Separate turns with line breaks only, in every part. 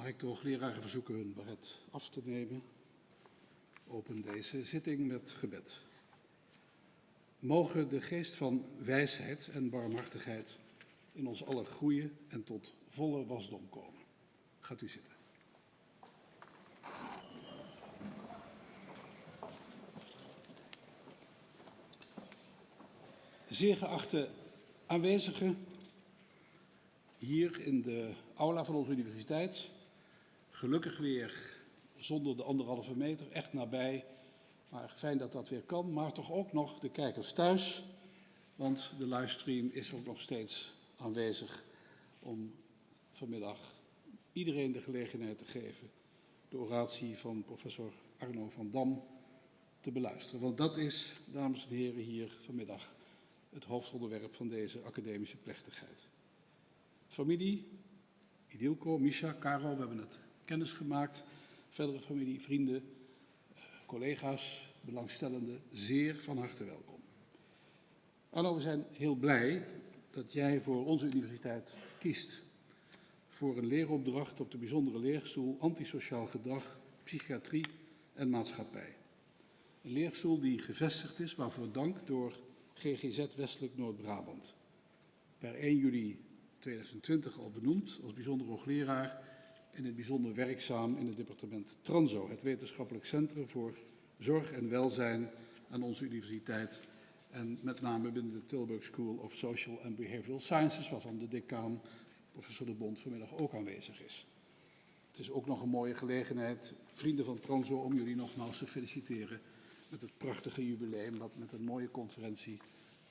Mag ik de hoogleraren verzoeken hun baret af te nemen? Open deze zitting met gebed. Mogen de geest van wijsheid en barmhartigheid in ons allen groeien en tot volle wasdom komen. Gaat u zitten. Zeer geachte aanwezigen, hier in de aula van onze universiteit. Gelukkig weer zonder de anderhalve meter, echt nabij. Maar fijn dat dat weer kan, maar toch ook nog de kijkers thuis. Want de livestream is ook nog steeds aanwezig om vanmiddag iedereen de gelegenheid te geven de oratie van professor Arno van Dam te beluisteren. Want dat is, dames en heren, hier vanmiddag het hoofdonderwerp van deze academische plechtigheid. Familie, Idilko, Misha, Caro, we hebben het kennis gemaakt. Verdere familie, vrienden, eh, collega's, belangstellenden, zeer van harte welkom. Arno, we zijn heel blij dat jij voor onze universiteit kiest voor een leeropdracht op de bijzondere leerstoel Antisociaal Gedrag, Psychiatrie en Maatschappij. Een leerstoel die gevestigd is, waarvoor dank door GGZ Westelijk Noord-Brabant. Per 1 juli 2020 al benoemd als bijzonder hoogleraar in het bijzonder werkzaam in het departement Transo, het wetenschappelijk centrum voor zorg en welzijn aan onze universiteit en met name binnen de Tilburg School of Social and Behavioral Sciences, waarvan de decaan, professor De Bond, vanmiddag ook aanwezig is. Het is ook nog een mooie gelegenheid, vrienden van Transo, om jullie nogmaals te feliciteren met het prachtige jubileum dat met een mooie conferentie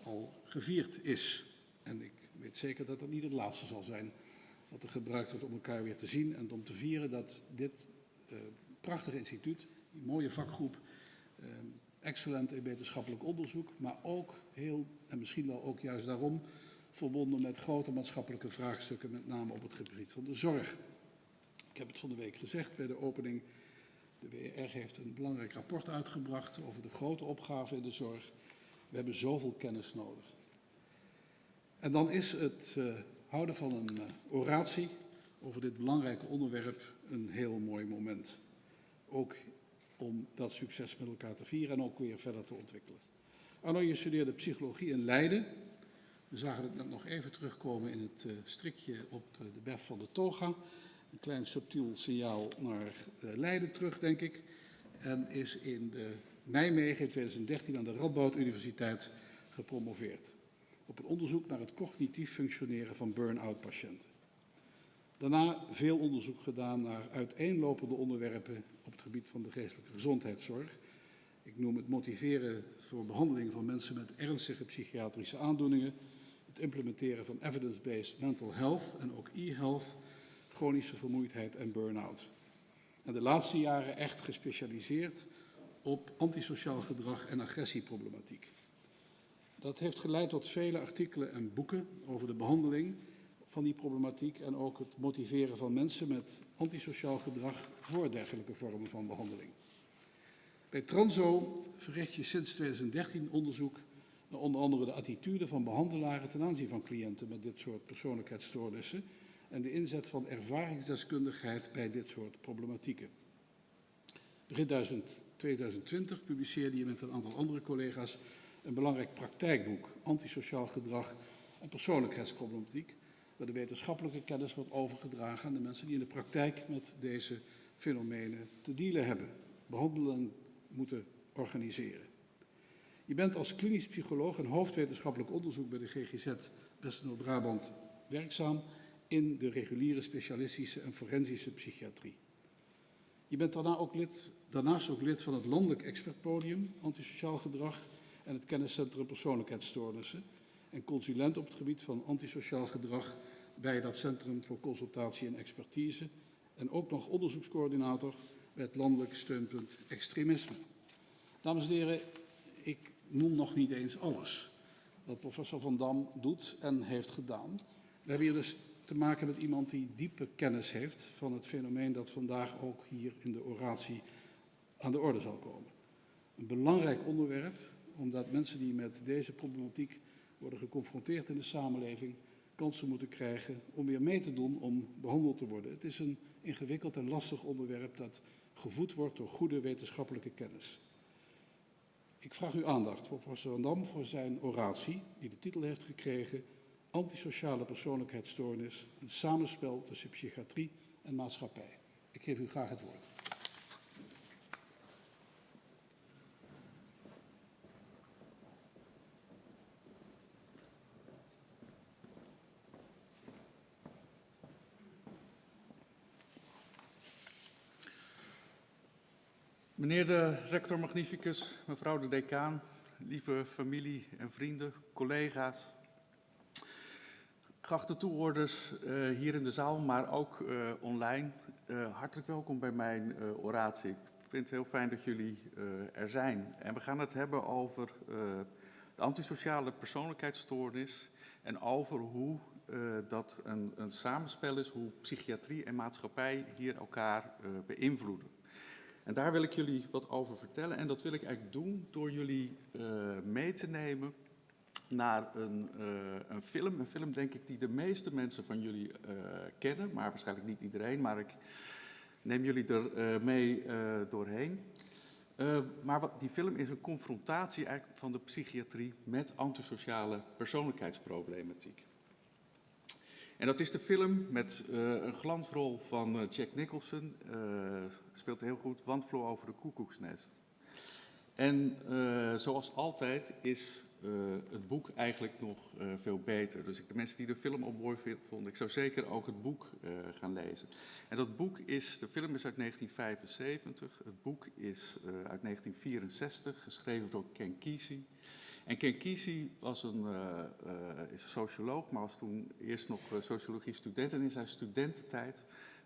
al gevierd is. En ik weet zeker dat dat niet het laatste zal zijn wat er gebruikt wordt om elkaar weer te zien en om te vieren dat dit uh, prachtige instituut, die mooie vakgroep, uh, excellent in wetenschappelijk onderzoek, maar ook heel, en misschien wel ook juist daarom, verbonden met grote maatschappelijke vraagstukken, met name op het gebied van de zorg. Ik heb het van de week gezegd bij de opening. De WR heeft een belangrijk rapport uitgebracht over de grote opgaven in de zorg. We hebben zoveel kennis nodig. En dan is het uh, houden van een uh, oratie over dit belangrijke onderwerp een heel mooi moment. Ook om dat succes met elkaar te vieren en ook weer verder te ontwikkelen. Arno, je studeerde psychologie in Leiden. We zagen het net nog even terugkomen in het uh, strikje op uh, de bef van de toga. Een klein subtiel signaal naar Leiden terug, denk ik. En is in de Nijmegen in 2013 aan de Radboud Universiteit gepromoveerd. Op een onderzoek naar het cognitief functioneren van burn-out patiënten. Daarna veel onderzoek gedaan naar uiteenlopende onderwerpen op het gebied van de geestelijke gezondheidszorg. Ik noem het motiveren voor behandeling van mensen met ernstige psychiatrische aandoeningen, het implementeren van evidence-based mental health en ook e-health, chronische vermoeidheid en burn-out. En de laatste jaren echt gespecialiseerd op antisociaal gedrag en agressieproblematiek. Dat heeft geleid tot vele artikelen en boeken over de behandeling van die problematiek en ook het motiveren van mensen met antisociaal gedrag voor dergelijke vormen van behandeling. Bij Transo verricht je sinds 2013 onderzoek naar onder andere de attitude van behandelaren ten aanzien van cliënten met dit soort persoonlijkheidsstoornissen en de inzet van ervaringsdeskundigheid bij dit soort problematieken. Begin 2020 publiceerde je met een aantal andere collega's een belangrijk praktijkboek, Antisociaal Gedrag en Persoonlijkheidsproblematiek, waar de wetenschappelijke kennis wordt overgedragen aan de mensen die in de praktijk met deze fenomenen te dealen hebben, behandelen moeten organiseren. Je bent als klinisch psycholoog en hoofdwetenschappelijk onderzoek bij de GGZ West-Noord-Brabant werkzaam in de reguliere specialistische en forensische psychiatrie. Je bent daarna ook lid, daarnaast ook lid van het landelijk expertpodium antisociaal gedrag en het kenniscentrum persoonlijkheidsstoornissen en consulent op het gebied van antisociaal gedrag bij dat Centrum voor Consultatie en Expertise en ook nog onderzoekscoördinator bij het landelijk steunpunt extremisme. Dames en heren, ik noem nog niet eens alles wat professor Van Dam doet en heeft gedaan. We hebben hier dus te maken met iemand die diepe kennis heeft van het fenomeen dat vandaag ook hier in de oratie aan de orde zal komen. Een belangrijk onderwerp, omdat mensen die met deze problematiek worden geconfronteerd in de samenleving kansen moeten krijgen om weer mee te doen om behandeld te worden. Het is een ingewikkeld en lastig onderwerp dat gevoed wordt door goede wetenschappelijke kennis. Ik vraag uw aandacht voor professor Van Dam voor zijn oratie, die de titel heeft gekregen Antisociale persoonlijkheidsstoornis, een samenspel tussen psychiatrie en maatschappij. Ik geef u graag het woord.
Meneer de rector magnificus, mevrouw de decaan, lieve familie en vrienden, collega's, geachte toehoorders uh, hier in de zaal, maar ook uh, online, uh, hartelijk welkom bij mijn oratie. Ik vind het heel fijn dat jullie er zijn. En we gaan het hebben over de antisociale persoonlijkheidsstoornis en over hoe dat een, een, samenspel is, hoe psychiatrie en maatschappij hier elkaar beïnvloeden. En daar wil ik jullie wat over vertellen. En dat wil ik eigenlijk doen door jullie uh, mee te nemen naar een, uh, een, film. Een film, denk ik, die de meeste mensen van jullie uh, kennen. Maar waarschijnlijk niet iedereen. Maar ik neem jullie er mee doorheen. maar wat, die film is een confrontatie eigenlijk van de psychiatrie met antisociale persoonlijkheidsproblematiek. En dat is de film met uh, een glansrol van uh, Jack Nicholson. Uh, speelt heel goed, Wandvloer over de koekoeksnest. En zoals altijd is het boek eigenlijk nog veel beter. Dus ik, de mensen die de film op mooi vonden, ik zou zeker ook het boek gaan lezen. En dat boek is, de film is uit 1975, het boek is uit 1964, geschreven door Ken Kesey. En Ken Kesey was een, uh, uh, is een socioloog, maar was toen eerst nog uh, sociologie student. En in zijn studententijd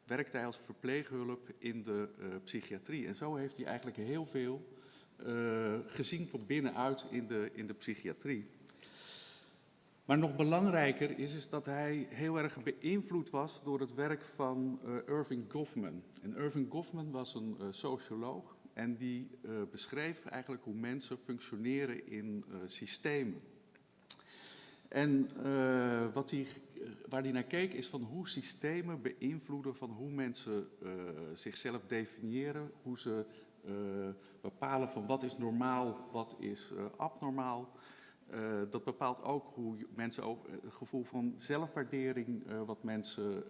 werkte hij als verpleeghulp in de psychiatrie. En zo heeft hij eigenlijk heel veel gezien van binnenuit in de, in de psychiatrie. Maar nog belangrijker is, is dat hij heel erg beïnvloed was door het werk van Irving Goffman. En Irving Goffman was een socioloog en die uh, beschreef eigenlijk hoe mensen functioneren in uh, systemen. En uh, wat die, waar hij naar keek is van hoe systemen beïnvloeden van hoe mensen zichzelf definiëren, hoe ze bepalen van wat is normaal, wat is abnormaal. dat bepaalt ook hoe mensen ook het gevoel van zelfwaardering wat mensen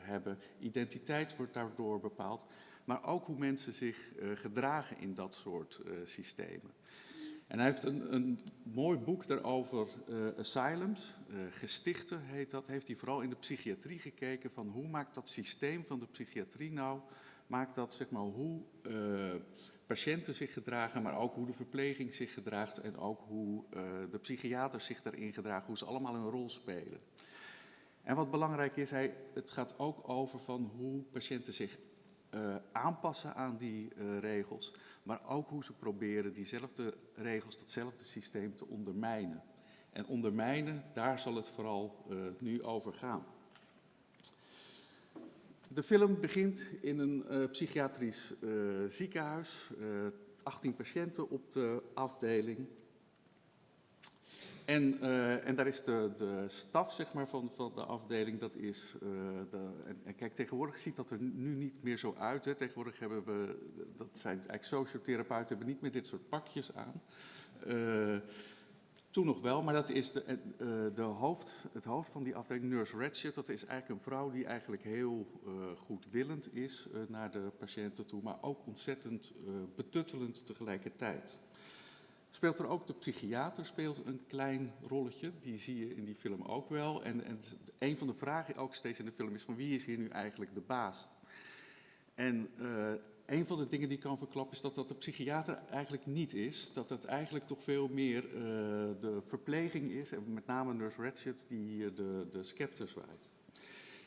hebben. Identiteit wordt daardoor bepaald maar ook hoe mensen zich uh, gedragen in dat soort uh, systemen. En hij heeft een, een mooi boek daarover, uh, Asylums, Gestichten heet dat, heeft hij vooral in de psychiatrie gekeken van hoe maakt dat systeem van de psychiatrie nou, maakt dat zeg maar hoe patiënten zich gedragen, maar ook hoe de verpleging zich gedraagt en ook hoe de psychiaters zich daarin gedragen, hoe ze allemaal een rol spelen. En wat belangrijk is, hij, het gaat ook over van hoe patiënten zich uh, aanpassen aan die uh, regels, maar ook hoe ze proberen diezelfde regels, datzelfde systeem te ondermijnen. En ondermijnen, daar zal het vooral uh, nu over gaan. De film begint in een psychiatrisch ziekenhuis, 18 patiënten op de afdeling. En, uh, en daar is de, de staf zeg maar, van, van de afdeling, dat is, uh, de, en, kijk tegenwoordig ziet dat er nu niet meer zo uit. Hè. Tegenwoordig hebben we, dat zijn eigenlijk sociotherapeuten, hebben niet meer dit soort pakjes aan. Uh, toen nog wel, maar dat is de, de hoofd, het hoofd van die afdeling, Nurse Ratchet, dat is eigenlijk een vrouw die eigenlijk heel goedwillend is naar de patiënten toe, maar ook ontzettend betuttelend tegelijkertijd. Speelt er ook de psychiater speelt een klein rolletje, die zie je in die film ook wel. En, en een van de vragen ook steeds in de film is van wie is hier nu eigenlijk de baas? En uh, een van de dingen die ik kan verklappen is dat dat de psychiater eigenlijk niet is. Dat het eigenlijk toch veel meer uh, de verpleging is, en met name Nurse Ratchet, die de, de scepter.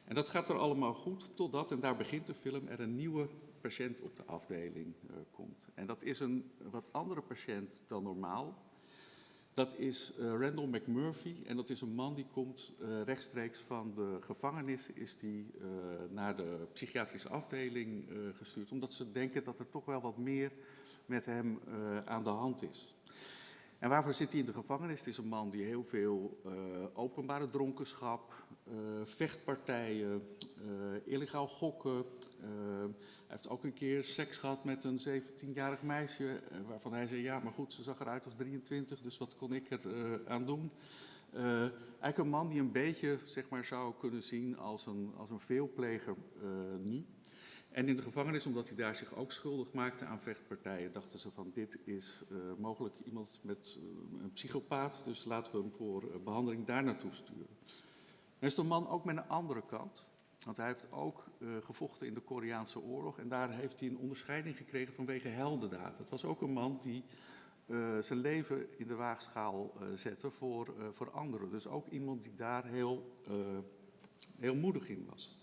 En dat gaat er allemaal goed, totdat, en daar begint de film, er een nieuwe patiënt op de afdeling uh, komt. En dat is een wat andere patiënt dan normaal. Dat is uh, Randall McMurphy en dat is een man die komt uh, rechtstreeks van de gevangenis, is die naar de psychiatrische afdeling gestuurd, omdat ze denken dat er toch wel wat meer met hem aan de hand is. En waarvoor zit hij in de gevangenis? Het is een man die heel veel uh, openbare dronkenschap, uh, vechtpartijen, uh, illegaal gokken. hij heeft ook een keer seks gehad met een 17-jarig meisje, waarvan hij zei: Ja, maar goed, ze zag eruit als 23, dus wat kon ik er aan doen? eigenlijk een man die een beetje zeg maar, zou kunnen zien als een, als een veelpleger nu. En in de gevangenis, omdat hij daar zich ook schuldig maakte aan vechtpartijen, dachten ze van dit is uh, mogelijk iemand met uh, een psychopaat, dus laten we hem voor uh, behandeling daar naartoe sturen. Er is een man ook met een andere kant, want hij heeft ook gevochten in de Koreaanse oorlog en daar heeft hij een onderscheiding gekregen vanwege heldendaad. Dat was ook een man die zijn leven in de waagschaal zette voor, voor anderen. Dus ook iemand die daar heel, heel moedig in was.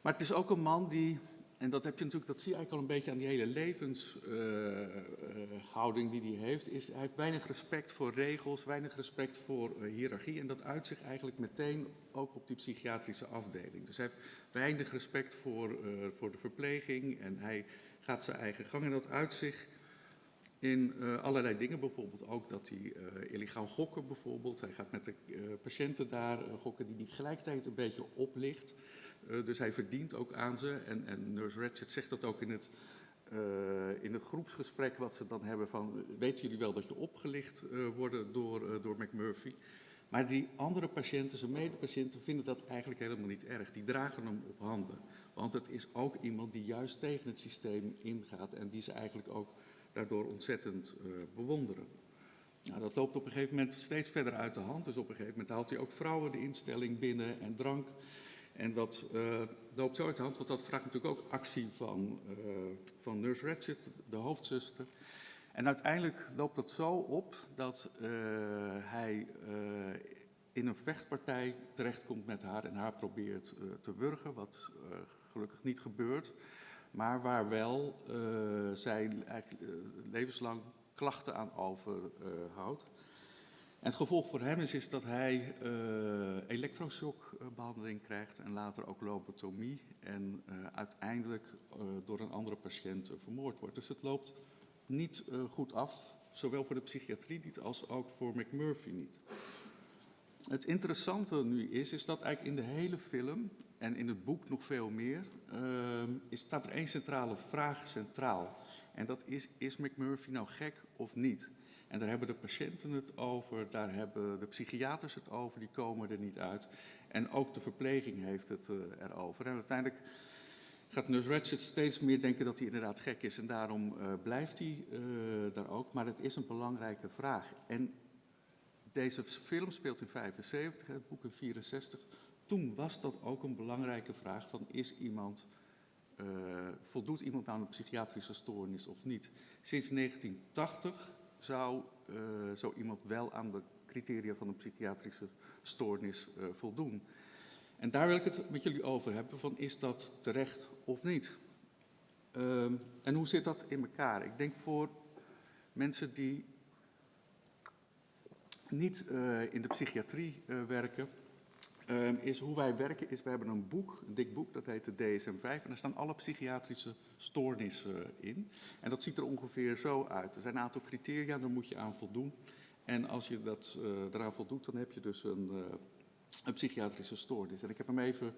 Maar het is ook een man die, en dat heb je natuurlijk, dat zie je eigenlijk al een beetje aan die hele levenshouding uh, uh, die hij heeft, is hij heeft weinig respect voor regels, weinig respect voor uh, hiërarchie en dat uit zich eigenlijk meteen ook op die psychiatrische afdeling. Dus hij heeft weinig respect voor, voor de verpleging en hij gaat zijn eigen gang en dat uit zich in allerlei dingen, bijvoorbeeld ook dat hij illegaal gokken bijvoorbeeld. Hij gaat met de patiënten daar gokken die hij tegelijkertijd een beetje oplicht. Uh, dus hij verdient ook aan ze. En, en Nurse Ratched zegt dat ook in het, uh, in het groepsgesprek wat ze dan hebben van... weten jullie wel dat je opgelicht wordt door, door McMurphy? Maar die andere patiënten, zijn medepatiënten, vinden dat eigenlijk helemaal niet erg. Die dragen hem op handen. Want het is ook iemand die juist tegen het systeem ingaat... en die ze eigenlijk ook daardoor ontzettend bewonderen. Nou, dat loopt op een gegeven moment steeds verder uit de hand. Dus op een gegeven moment haalt hij ook vrouwen de instelling binnen en drank... En dat loopt zo uit de hand, want dat vraagt natuurlijk ook actie van, uh, van Nurse Ratched, de hoofdzuster. En uiteindelijk loopt dat zo op dat uh, hij in een vechtpartij terechtkomt met haar en haar probeert te wurgen, wat gelukkig niet gebeurt. Maar waar wel zij levenslang klachten aan overhoudt. Het gevolg voor hem is, is dat hij uh, elektroshockbehandeling krijgt en later ook lobotomie en uh, uiteindelijk uh, door een andere patiënt vermoord wordt. Dus het loopt niet goed af, zowel voor de psychiatrie niet als ook voor McMurphy niet. Het interessante nu is, is dat eigenlijk in de hele film en in het boek nog veel meer, is, staat er één centrale vraag centraal. En dat is, is McMurphy nou gek of niet? En daar hebben de patiënten het over, daar hebben de psychiaters het over, die komen er niet uit. En ook de verpleging heeft het uh, erover. En uiteindelijk gaat Nurse Ratched steeds meer denken dat hij inderdaad gek is. En daarom uh, blijft hij uh, daar ook. Maar het is een belangrijke vraag. En deze film speelt in 75, het boek in 64. Toen was dat ook een belangrijke vraag van is iemand... Voldoet iemand aan een psychiatrische stoornis of niet? Sinds 1980 zou uh, zo iemand wel aan de criteria van een psychiatrische stoornis uh, voldoen. En daar wil ik het met jullie over hebben, van is dat terecht of niet? Um, en hoe zit dat in elkaar? Ik denk voor mensen die niet uh, in de psychiatrie werken, um, is hoe wij werken, is we hebben een boek, een dik boek, dat heet de DSM-5. En daar staan alle psychiatrische stoornissen in. En dat ziet er ongeveer zo uit. Er zijn een aantal criteria, daar moet je aan voldoen. En als je dat, uh, daaraan voldoet, dan heb je dus een, uh, een psychiatrische stoornis. En ik heb hem even,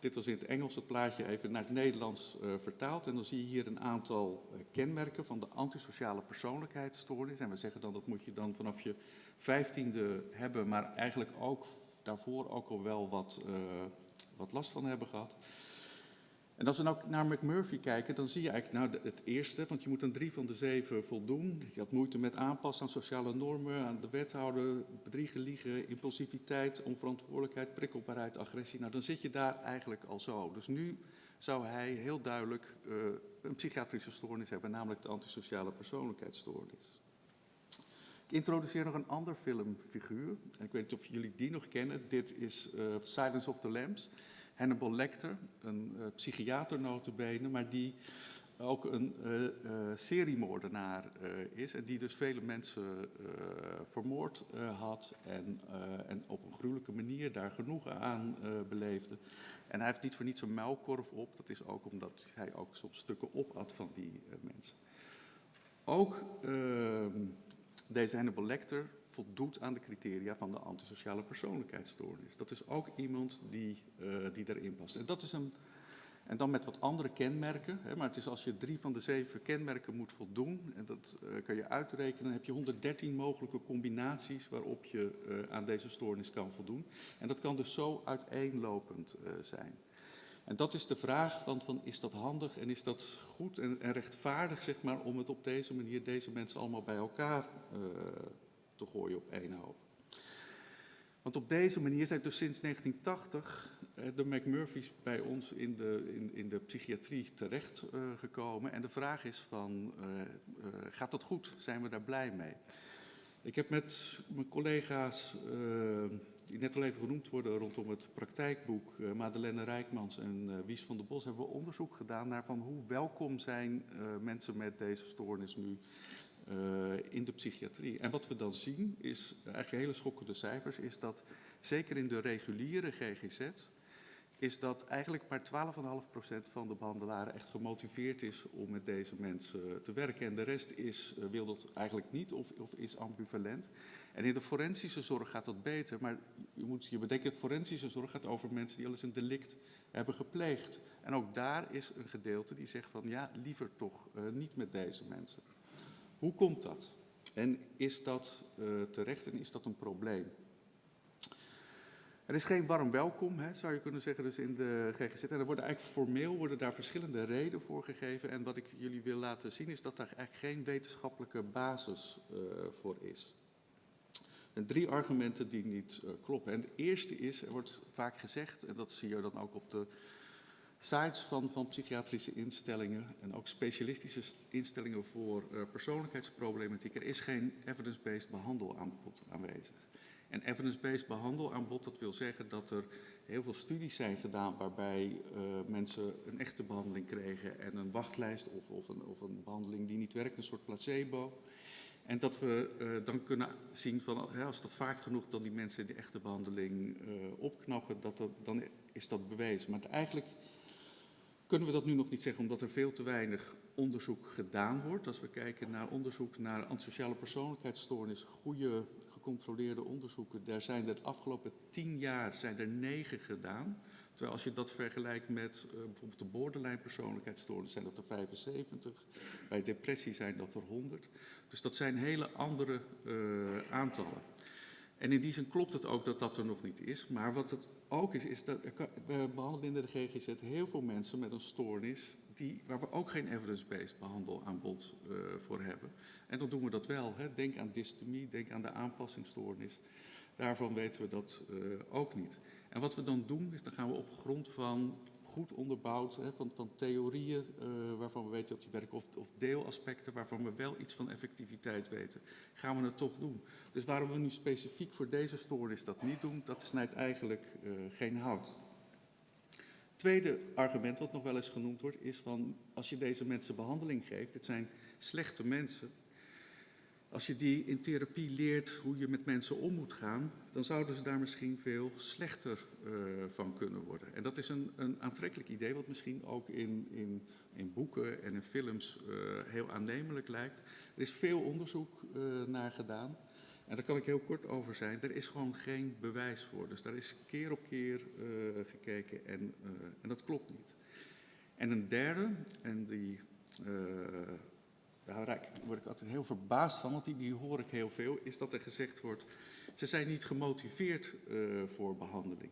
dit was in het Engels, het plaatje even naar het Nederlands vertaald. En dan zie je hier een aantal kenmerken van de antisociale persoonlijkheidsstoornis. En we zeggen dan, dat moet je dan vanaf je vijftiende hebben, maar eigenlijk ook daarvoor ook al wel wat, uh, wat last van hebben gehad. En als we nou naar McMurphy kijken, dan zie je eigenlijk nou het eerste, want je moet een drie van de zeven voldoen. Je had moeite met aanpassen aan sociale normen, aan de wethouder, bedriegen, liegen, impulsiviteit, onverantwoordelijkheid, prikkelbaarheid, agressie. Nou, dan zit je daar eigenlijk al zo. Dus nu zou hij heel duidelijk uh, een psychiatrische stoornis hebben, namelijk de antisociale persoonlijkheidsstoornis. Ik introduceer nog een ander filmfiguur. Ik weet niet of jullie die nog kennen. Dit is uh, Silence of the Lambs. Hannibal Lecter, een uh, psychiater notabene, maar die ook een uh, seriemoordenaar is. En die dus vele mensen vermoord had en, en, op een gruwelijke manier daar genoegen aan beleefde. En hij heeft niet voor niets een muilkorf op. Dat is ook omdat hij ook soms stukken opat van die mensen. Ook uh, deze Hannibal Lecter voldoet aan de criteria van de antisociale persoonlijkheidsstoornis. Dat is ook iemand die, uh, die erin past. En dat is een en dan met wat andere kenmerken. Hè, maar het is als je drie van de zeven kenmerken moet voldoen, en dat uh, kan je uitrekenen, dan heb je 113 mogelijke combinaties waarop je uh, aan deze stoornis kan voldoen. En dat kan dus zo uiteenlopend zijn. En dat is de vraag van, van is dat handig en is dat goed en, en, rechtvaardig, zeg maar, om het op deze manier, deze mensen allemaal bij elkaar te gooien op één hoop. Want op deze manier zijn dus sinds 1980 uh, de McMurphys bij ons in de, in, in de psychiatrie terechtgekomen. Uh, en de vraag is van, gaat dat goed? Zijn we daar blij mee? Ik heb met mijn collega's, die net al even genoemd worden rondom het praktijkboek, Madeleine Rijkmans en Wies van der Bos, hebben we onderzoek gedaan naar van hoe welkom zijn mensen met deze stoornis nu uh, in de psychiatrie. En wat we dan zien is, eigenlijk hele schokkende cijfers, is dat zeker in de reguliere GGZ, is dat eigenlijk maar 12,5% van de behandelaren echt gemotiveerd is om met deze mensen te werken. En de rest is, uh, wil dat eigenlijk niet of, of, is ambivalent. En in de forensische zorg gaat dat beter, maar je moet je bedenken, forensische zorg gaat over mensen die al eens een delict hebben gepleegd. En ook daar is een gedeelte die zegt van ja, liever toch uh, niet met deze mensen. Hoe komt dat? En is dat uh, terecht en is dat een probleem? Er is geen warm welkom, hè, zou je kunnen zeggen, dus in de GGZ. En er worden eigenlijk formeel worden daar verschillende redenen voor gegeven. En wat ik jullie wil laten zien is dat daar eigenlijk geen wetenschappelijke basis uh, voor is. En drie argumenten die niet uh, kloppen. En het eerste is, er wordt vaak gezegd, en dat zie je dan ook op de sites van, van psychiatrische instellingen en ook specialistische instellingen voor uh, persoonlijkheidsproblematiek. Er is geen evidence-based behandelaanbod aanwezig. En evidence-based behandelaanbod, dat wil zeggen dat er heel veel studies zijn gedaan waarbij uh, mensen een echte behandeling kregen en een wachtlijst of, of, een, of een behandeling die niet werkt, een soort placebo. En dat we uh, dan kunnen zien van, hè, als dat vaak genoeg dan die mensen die echte behandeling uh, opknappen, dat dat, dan is dat bewezen. Maar eigenlijk kunnen we dat nu nog niet zeggen omdat er veel te weinig onderzoek gedaan wordt. Als we kijken naar onderzoek naar antisociale persoonlijkheidsstoornis, goede gecontroleerde onderzoeken, daar zijn er de afgelopen tien jaar zijn er negen gedaan. Terwijl als je dat vergelijkt met uh, bijvoorbeeld de borderline persoonlijkheidsstoornis zijn dat er 75, bij depressie zijn dat er 100. Dus dat zijn hele andere uh, aantallen. En in die zin klopt het ook dat dat er nog niet is. Maar wat het ook is, is dat we behandelen binnen de GGZ heel veel mensen met een stoornis die, waar we ook geen evidence-based behandelaanbod uh, voor hebben. En dan doen we dat wel. Hè. Denk aan dystemie, denk aan de aanpassingsstoornis. Daarvan weten we dat ook niet. En wat we dan doen, is dan gaan we op grond van goed onderbouwd, hè, van, van theorieën uh, waarvan we weten dat die werken, of, of deelaspecten waarvan we wel iets van effectiviteit weten, gaan we het toch doen. Dus waarom we nu specifiek voor deze stoornis dat niet doen, dat snijdt eigenlijk uh, geen hout. Tweede argument wat nog wel eens genoemd wordt, is van als je deze mensen behandeling geeft, dit zijn slechte mensen, als je die in therapie leert hoe je met mensen om moet gaan, dan zouden ze daar misschien veel slechter uh, van kunnen worden. En dat is een, een aantrekkelijk idee, wat misschien ook in, in, in boeken en in films uh, heel aannemelijk lijkt. Er is veel onderzoek uh, naar gedaan. En daar kan ik heel kort over zijn. Er is gewoon geen bewijs voor. Dus daar is keer op keer gekeken en, en dat klopt niet. En een derde, en die daar word ik altijd heel verbaasd van, want die, die hoor ik heel veel, is dat er gezegd wordt, ze zijn niet gemotiveerd uh, voor behandeling.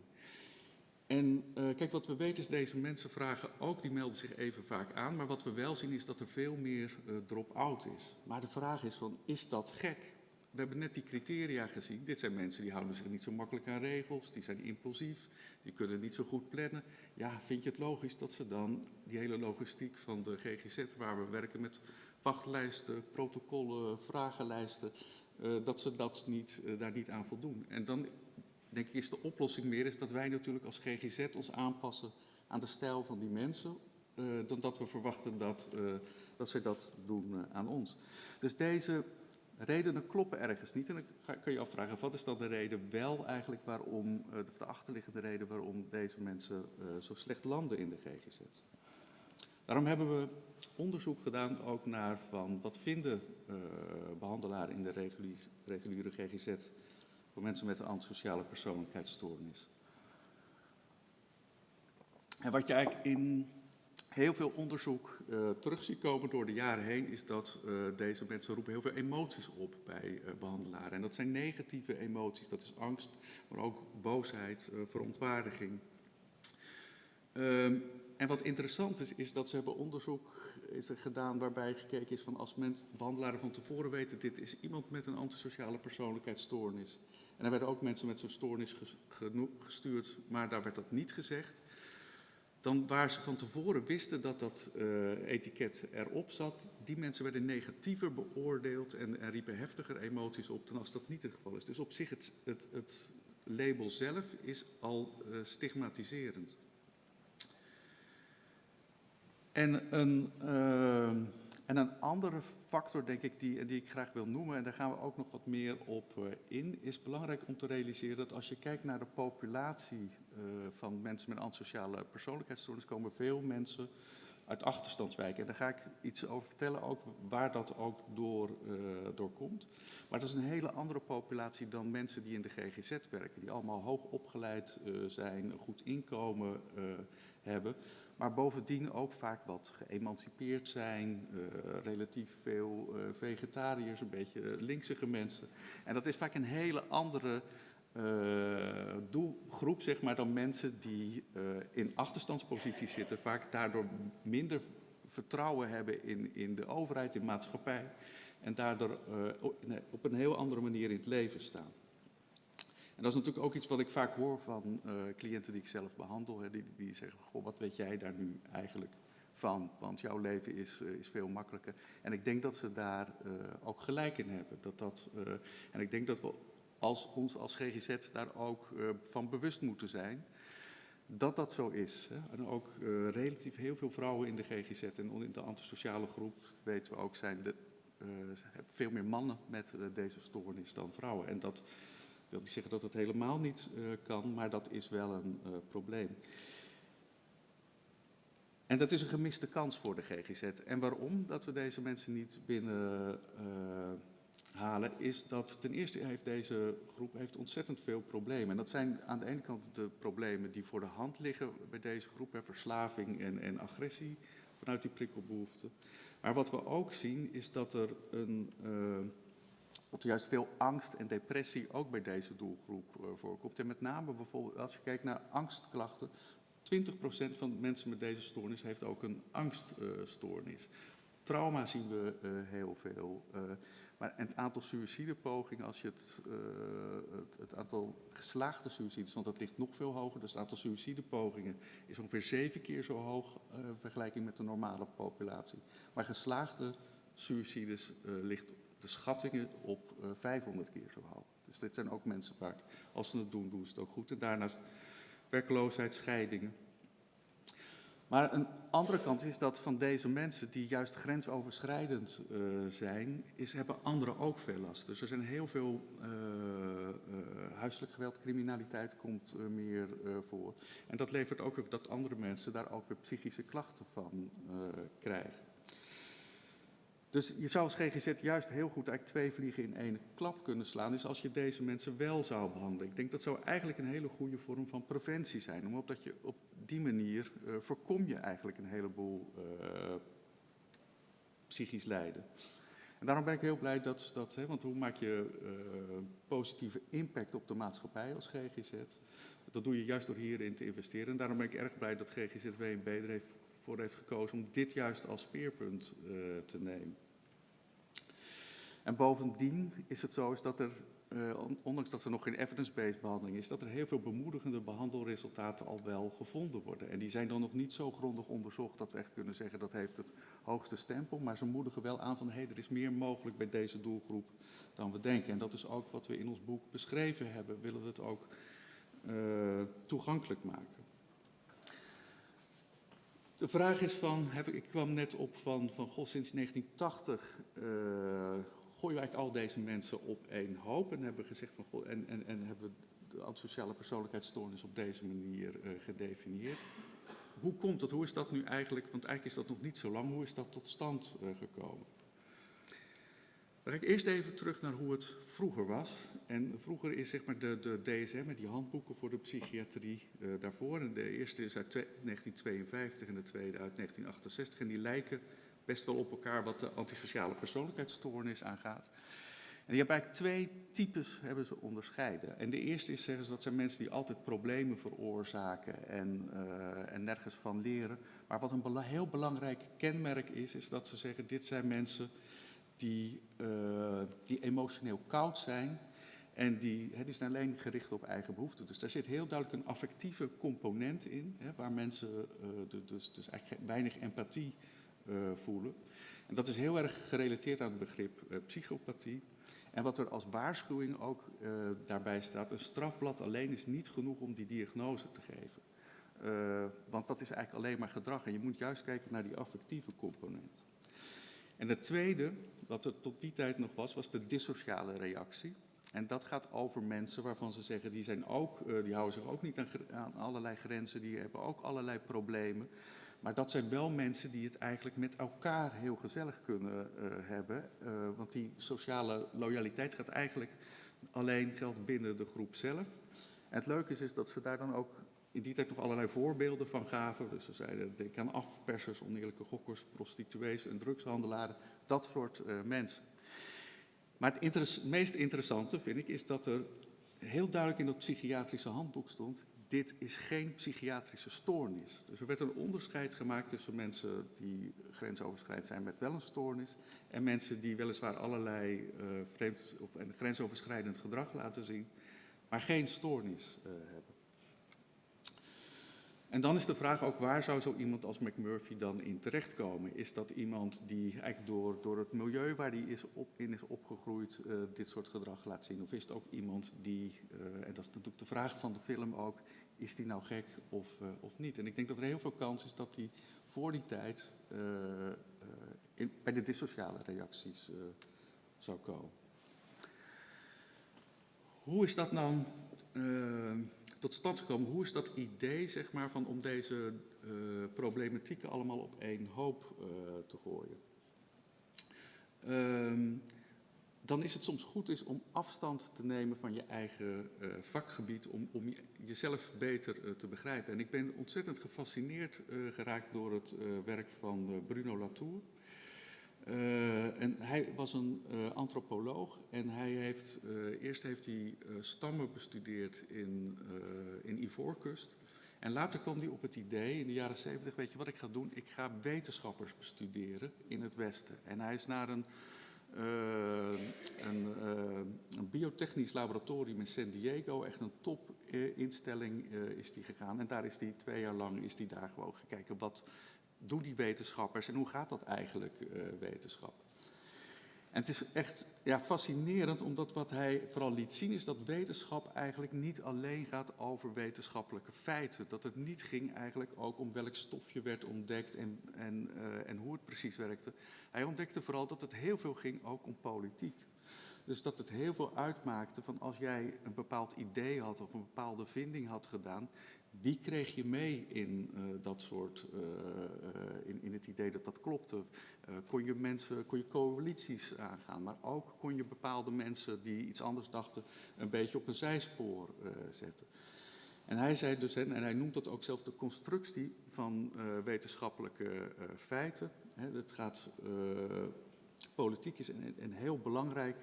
En uh, kijk, wat we weten is, deze mensen vragen ook, die melden zich even vaak aan, maar wat we wel zien is dat er veel meer uh, drop-out is. Maar de vraag is van, is dat gek? We hebben net die criteria gezien. Dit zijn mensen die houden zich niet zo makkelijk aan regels, die zijn impulsief, die kunnen niet zo goed plannen. Ja, vind je het logisch dat ze dan die hele logistiek van de GGZ, waar we werken met wachtlijsten, protocollen, vragenlijsten, uh, dat ze dat niet, uh, daar niet aan voldoen. En dan denk ik is de oplossing meer is dat wij natuurlijk als GGZ ons aanpassen aan de stijl van die mensen, uh, dan dat we verwachten dat, dat zij dat doen aan ons. Dus deze redenen kloppen ergens niet. En dan kun je afvragen, wat is dan de reden wel eigenlijk waarom, de achterliggende reden waarom deze mensen zo slecht landen in de GGZ? Daarom hebben we onderzoek gedaan ook naar van wat vinden uh, behandelaren in de reguliere, GGZ voor mensen met een antisociale persoonlijkheidsstoornis. En wat je eigenlijk in heel veel onderzoek uh, terug ziet komen door de jaren heen, is dat uh, deze mensen roepen heel veel emoties op bij behandelaren. En dat zijn negatieve emoties, dat is angst, maar ook boosheid, verontwaardiging. Um, en wat interessant is, is dat ze hebben onderzoek is er gedaan waarbij gekeken is van als mensen, behandelaren van tevoren weten, dit is iemand met een antisociale persoonlijkheidsstoornis. En er werden ook mensen met zo'n stoornis gestuurd, maar daar werd dat niet gezegd dan waar ze van tevoren wisten dat dat uh, etiket erop zat, die mensen werden negatiever beoordeeld en, en, riepen heftiger emoties op dan als dat niet het geval is. Dus op zich het, het, het label zelf is al uh, stigmatiserend. En een, uh, en een andere factor, denk ik, die, die ik graag wil noemen, en daar gaan we ook nog wat meer op uh, in, is belangrijk om te realiseren dat als je kijkt naar de populatie uh, van mensen met antisociale persoonlijkheidsstoornis, komen veel mensen uit achterstandswijken. En daar ga ik iets over vertellen, ook waar dat ook door, uh, door komt. Maar dat is een hele andere populatie dan mensen die in de GGZ werken, die allemaal hoog opgeleid zijn, een goed inkomen hebben maar bovendien ook vaak wat geëmancipeerd zijn, uh, relatief veel uh, vegetariërs, een beetje linksige mensen. En dat is vaak een hele andere uh, doelgroep zeg maar, dan mensen die in achterstandsposities zitten, vaak daardoor minder vertrouwen hebben in, in de overheid, in maatschappij en daardoor op een heel andere manier in het leven staan. En dat is natuurlijk ook iets wat ik vaak hoor van uh, cliënten die ik zelf behandel. Hè, die, die zeggen, goh, wat weet jij daar nu eigenlijk van? Want jouw leven is, uh, is veel makkelijker. En ik denk dat ze daar uh, ook gelijk in hebben. Dat dat, en ik denk dat we als, ons als GGZ daar ook van bewust moeten zijn dat dat zo is. Hè. En ook relatief heel veel vrouwen in de GGZ en in de antisociale groep, weten we ook, zijn de, veel meer mannen met deze stoornis dan vrouwen. En dat wil niet zeggen dat het helemaal niet uh, kan, maar dat is wel een uh, probleem. En dat is een gemiste kans voor de GGZ. En waarom dat we deze mensen niet binnen uh, halen, is dat ten eerste heeft deze groep heeft ontzettend veel problemen. En dat zijn aan de ene kant de problemen die voor de hand liggen bij deze groep, hè, verslaving en, en agressie vanuit die prikkelbehoefte. Maar wat we ook zien is dat er een dat juist veel angst en depressie ook bij deze doelgroep uh, voorkomt. En met name bijvoorbeeld als je kijkt naar angstklachten, 20% van de mensen met deze stoornis heeft ook een angststoornis. Trauma zien we uh, heel veel. maar het aantal suïcidepogingen, als je het, het, het, aantal geslaagde suïcides, want dat ligt nog veel hoger, dus het aantal suïcidepogingen is ongeveer zeven keer zo hoog in vergelijking met de normale populatie. Maar geslaagde suïcides ligt de schattingen op uh, 500 keer zo hoog. Dus dit zijn ook mensen vaak, als ze het doen, doen ze het ook goed. En daarnaast werkloosheid, scheidingen. Maar een andere kant is dat van deze mensen die juist grensoverschrijdend uh, zijn, is, hebben anderen ook veel last. Dus er zijn heel veel uh, huiselijk geweld, criminaliteit komt meer voor. En dat levert ook op dat andere mensen daar ook weer psychische klachten van krijgen. Dus je zou als GGZ juist heel goed eigenlijk twee vliegen in één klap kunnen slaan, is als je deze mensen wel zou behandelen. Ik denk dat zou eigenlijk een hele goede vorm van preventie zijn, omdat je op die manier uh, voorkom je eigenlijk een heleboel uh, psychisch lijden. En daarom ben ik heel blij dat, dat hè, want hoe maak je uh, positieve impact op de maatschappij als GGZ? Dat doe je juist door hierin te investeren. En daarom ben ik erg blij dat GGZ WNB er heeft voor heeft gekozen om dit juist als speerpunt uh, te nemen. En bovendien is het zo is dat er, uh, ondanks dat er nog geen evidence-based behandeling is, dat er heel veel bemoedigende behandelresultaten al wel gevonden worden. En die zijn dan nog niet zo grondig onderzocht dat we echt kunnen zeggen dat heeft het hoogste stempel, maar ze moedigen wel aan van hé, hey, er is meer mogelijk bij deze doelgroep dan we denken. En dat is ook wat we in ons boek beschreven hebben, we willen het ook uh, toegankelijk maken. De vraag is van, ik kwam net op van, van goh, sinds 1980 uh, gooien eigenlijk al deze mensen op één hoop en hebben gezegd van, goh, en, en, en hebben de antisociale persoonlijkheidsstoornis op deze manier uh, gedefinieerd. hoe komt dat? Hoe is dat nu eigenlijk, want eigenlijk is dat nog niet zo lang, hoe is dat tot stand uh, gekomen? Dan ga ik eerst even terug naar hoe het vroeger was. En vroeger is zeg maar de, de DSM, die handboeken voor de psychiatrie uh, daarvoor. En de eerste is uit 1952 en de tweede uit 1968. En die lijken best wel op elkaar wat de antisociale persoonlijkheidsstoornis aangaat. En die hebben eigenlijk twee types hebben ze onderscheiden. En de eerste is, zeggen ze, dat zijn mensen die altijd problemen veroorzaken en, uh, en nergens van leren. Maar wat een heel belangrijk kenmerk is, is dat ze zeggen, dit zijn mensen die, uh, die emotioneel koud zijn en die, die zijn alleen gericht op eigen behoeften. Dus daar zit heel duidelijk een affectieve component in, hè, waar mensen de, dus, dus eigenlijk weinig empathie voelen. En dat is heel erg gerelateerd aan het begrip psychopathie. En wat er als waarschuwing ook daarbij staat, een strafblad alleen is niet genoeg om die diagnose te geven. Want dat is eigenlijk alleen maar gedrag en je moet juist kijken naar die affectieve component. En het tweede, wat er tot die tijd nog was, was de dissociale reactie. En dat gaat over mensen waarvan ze zeggen, die, zijn ook, uh, die houden zich ook niet aan, allerlei grenzen, die hebben ook allerlei problemen. Maar dat zijn wel mensen die het eigenlijk met elkaar heel gezellig kunnen uh, hebben. Uh, want die sociale loyaliteit gaat eigenlijk alleen geldt binnen de groep zelf. En het leuke is, is dat ze daar dan ook in die tijd nog allerlei voorbeelden van gaven. Dus ze zeiden, denk aan afpersers, oneerlijke gokkers, prostituees en drugshandelaren. Dat soort mensen. Maar het meest interessante vind ik is dat er heel duidelijk in dat psychiatrische handboek stond dit is geen psychiatrische stoornis. Dus er werd een onderscheid gemaakt tussen mensen die grensoverschrijdend zijn met wel een stoornis en mensen die weliswaar allerlei uh, vreemd of en grensoverschrijdend gedrag laten zien, maar geen stoornis uh, hebben. En dan is de vraag ook waar zou zo iemand als McMurphy dan in terechtkomen? Is dat iemand die eigenlijk door, door het milieu waar hij is op, in is opgegroeid uh, dit soort gedrag laat zien? Of is het ook iemand die, uh, en dat is natuurlijk de vraag van de film ook, is die nou gek of, uh, of niet? En ik denk dat er heel veel kans is dat hij voor die tijd bij de dissociale reacties zou komen. Hoe is dat nou tot stand gekomen? Hoe is dat idee, zeg maar, van om deze uh, problematieken allemaal op één hoop uh, te gooien? Um, dan is het soms goed is om afstand te nemen van je eigen uh, vakgebied, om, om je, jezelf beter te begrijpen. En ik ben ontzettend gefascineerd geraakt door het werk van Bruno Latour. Uh, en hij was een uh, antropoloog en hij heeft, uh, eerst heeft hij stammen bestudeerd in, in Ivoorkust. En later kwam hij op het idee in de jaren 70, weet je wat ik ga doen? Ik ga wetenschappers bestuderen in het Westen. En hij is naar een, een, biotechnisch laboratorium in San Diego, echt een topinstelling is die gegaan. En daar is hij twee jaar lang is die daar gewoon gekeken wat doen die wetenschappers en hoe gaat dat eigenlijk, uh, wetenschap? En het is echt ja, fascinerend, omdat wat hij vooral liet zien is dat wetenschap eigenlijk niet alleen gaat over wetenschappelijke feiten. Dat het niet ging eigenlijk ook om welk stofje werd ontdekt en, en, uh, en hoe het precies werkte. Hij ontdekte vooral dat het heel veel ging ook om politiek. Dus dat het heel veel uitmaakte van als jij een bepaald idee had of een bepaalde vinding had gedaan, wie kreeg je mee in uh, dat soort, uh, uh, in, in het idee dat dat klopte? kon je mensen, kon je coalities aangaan, maar ook kon je bepaalde mensen die iets anders dachten een beetje op een zijspoor zetten. En hij zei dus, en hij noemt dat ook zelf de constructie van wetenschappelijke feiten. Hè, gaat, politiek is een, een heel belangrijk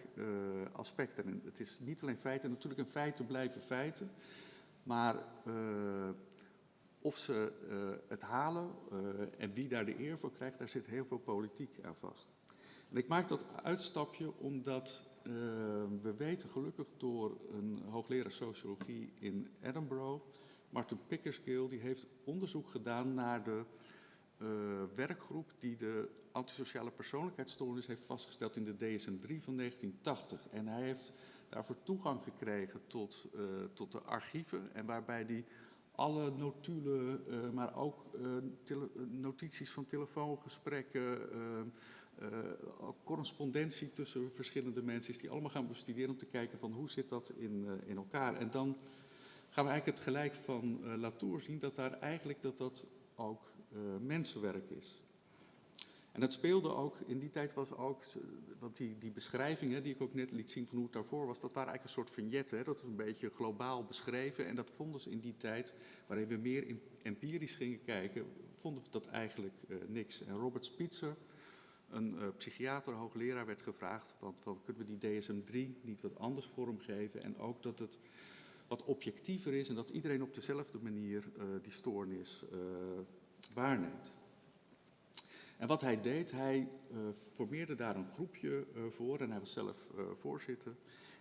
aspect. En het is niet alleen feiten, natuurlijk een feiten blijven feiten. Maar uh, of ze uh, het halen uh, en wie daar de eer voor krijgt, daar zit heel veel politiek aan vast. En ik maak dat uitstapje omdat we weten gelukkig door een hoogleraar sociologie in Edinburgh, Martin Pickersgill, die heeft onderzoek gedaan naar de werkgroep die de antisociale persoonlijkheidsstoornis heeft vastgesteld in de DSM-3 van 1980. En hij heeft daarvoor toegang gekregen tot, uh, tot de archieven en waarbij die alle notulen, uh, maar ook uh, notities van telefoongesprekken, correspondentie tussen verschillende mensen, is die allemaal gaan bestuderen om te kijken van hoe zit dat in, in elkaar. En dan gaan we eigenlijk het gelijk van Latour zien dat daar eigenlijk dat dat ook mensenwerk is. En dat speelde ook, in die tijd was ook, want die, die beschrijvingen die ik ook net liet zien van hoe het daarvoor was, dat waren eigenlijk een soort vignetten. Dat was een beetje globaal beschreven en dat vonden ze in die tijd, waarin we meer in, empirisch gingen kijken, vonden we dat eigenlijk uh, niks. En Robert Spitzer, een uh, psychiater, hoogleraar, werd gevraagd van, van kunnen we die DSM-3 niet wat anders vormgeven en ook dat het wat objectiever is en dat iedereen op dezelfde manier uh, die stoornis waarneemt. En wat hij deed, hij uh, formeerde daar een groepje uh, voor en hij was zelf uh, voorzitter.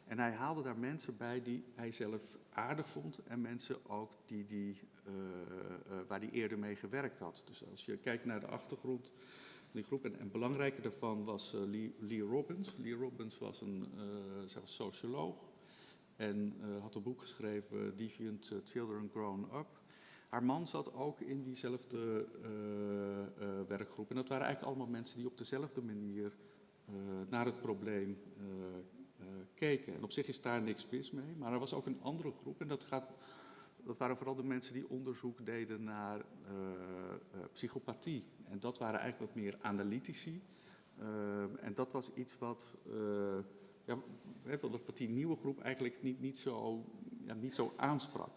En hij haalde daar mensen bij die hij zelf aardig vond en mensen ook die, die, waar hij eerder mee gewerkt had. Dus als je kijkt naar de achtergrond van die groep, en, belangrijker daarvan was Lee, Lee, Robbins. Lee Robbins was een was socioloog en had een boek geschreven, Deviant Children Grown Up. Haar man zat ook in diezelfde uh, uh, werkgroep. En dat waren eigenlijk allemaal mensen die op dezelfde manier uh, naar het probleem keken. En op zich is daar niks mis mee. Maar er was ook een andere groep. En dat, gaat, dat waren vooral de mensen die onderzoek deden naar psychopathie. En dat waren eigenlijk wat meer analytici. en dat was iets wat, ja, wat die nieuwe groep eigenlijk niet, niet, zo, ja, niet zo aansprak.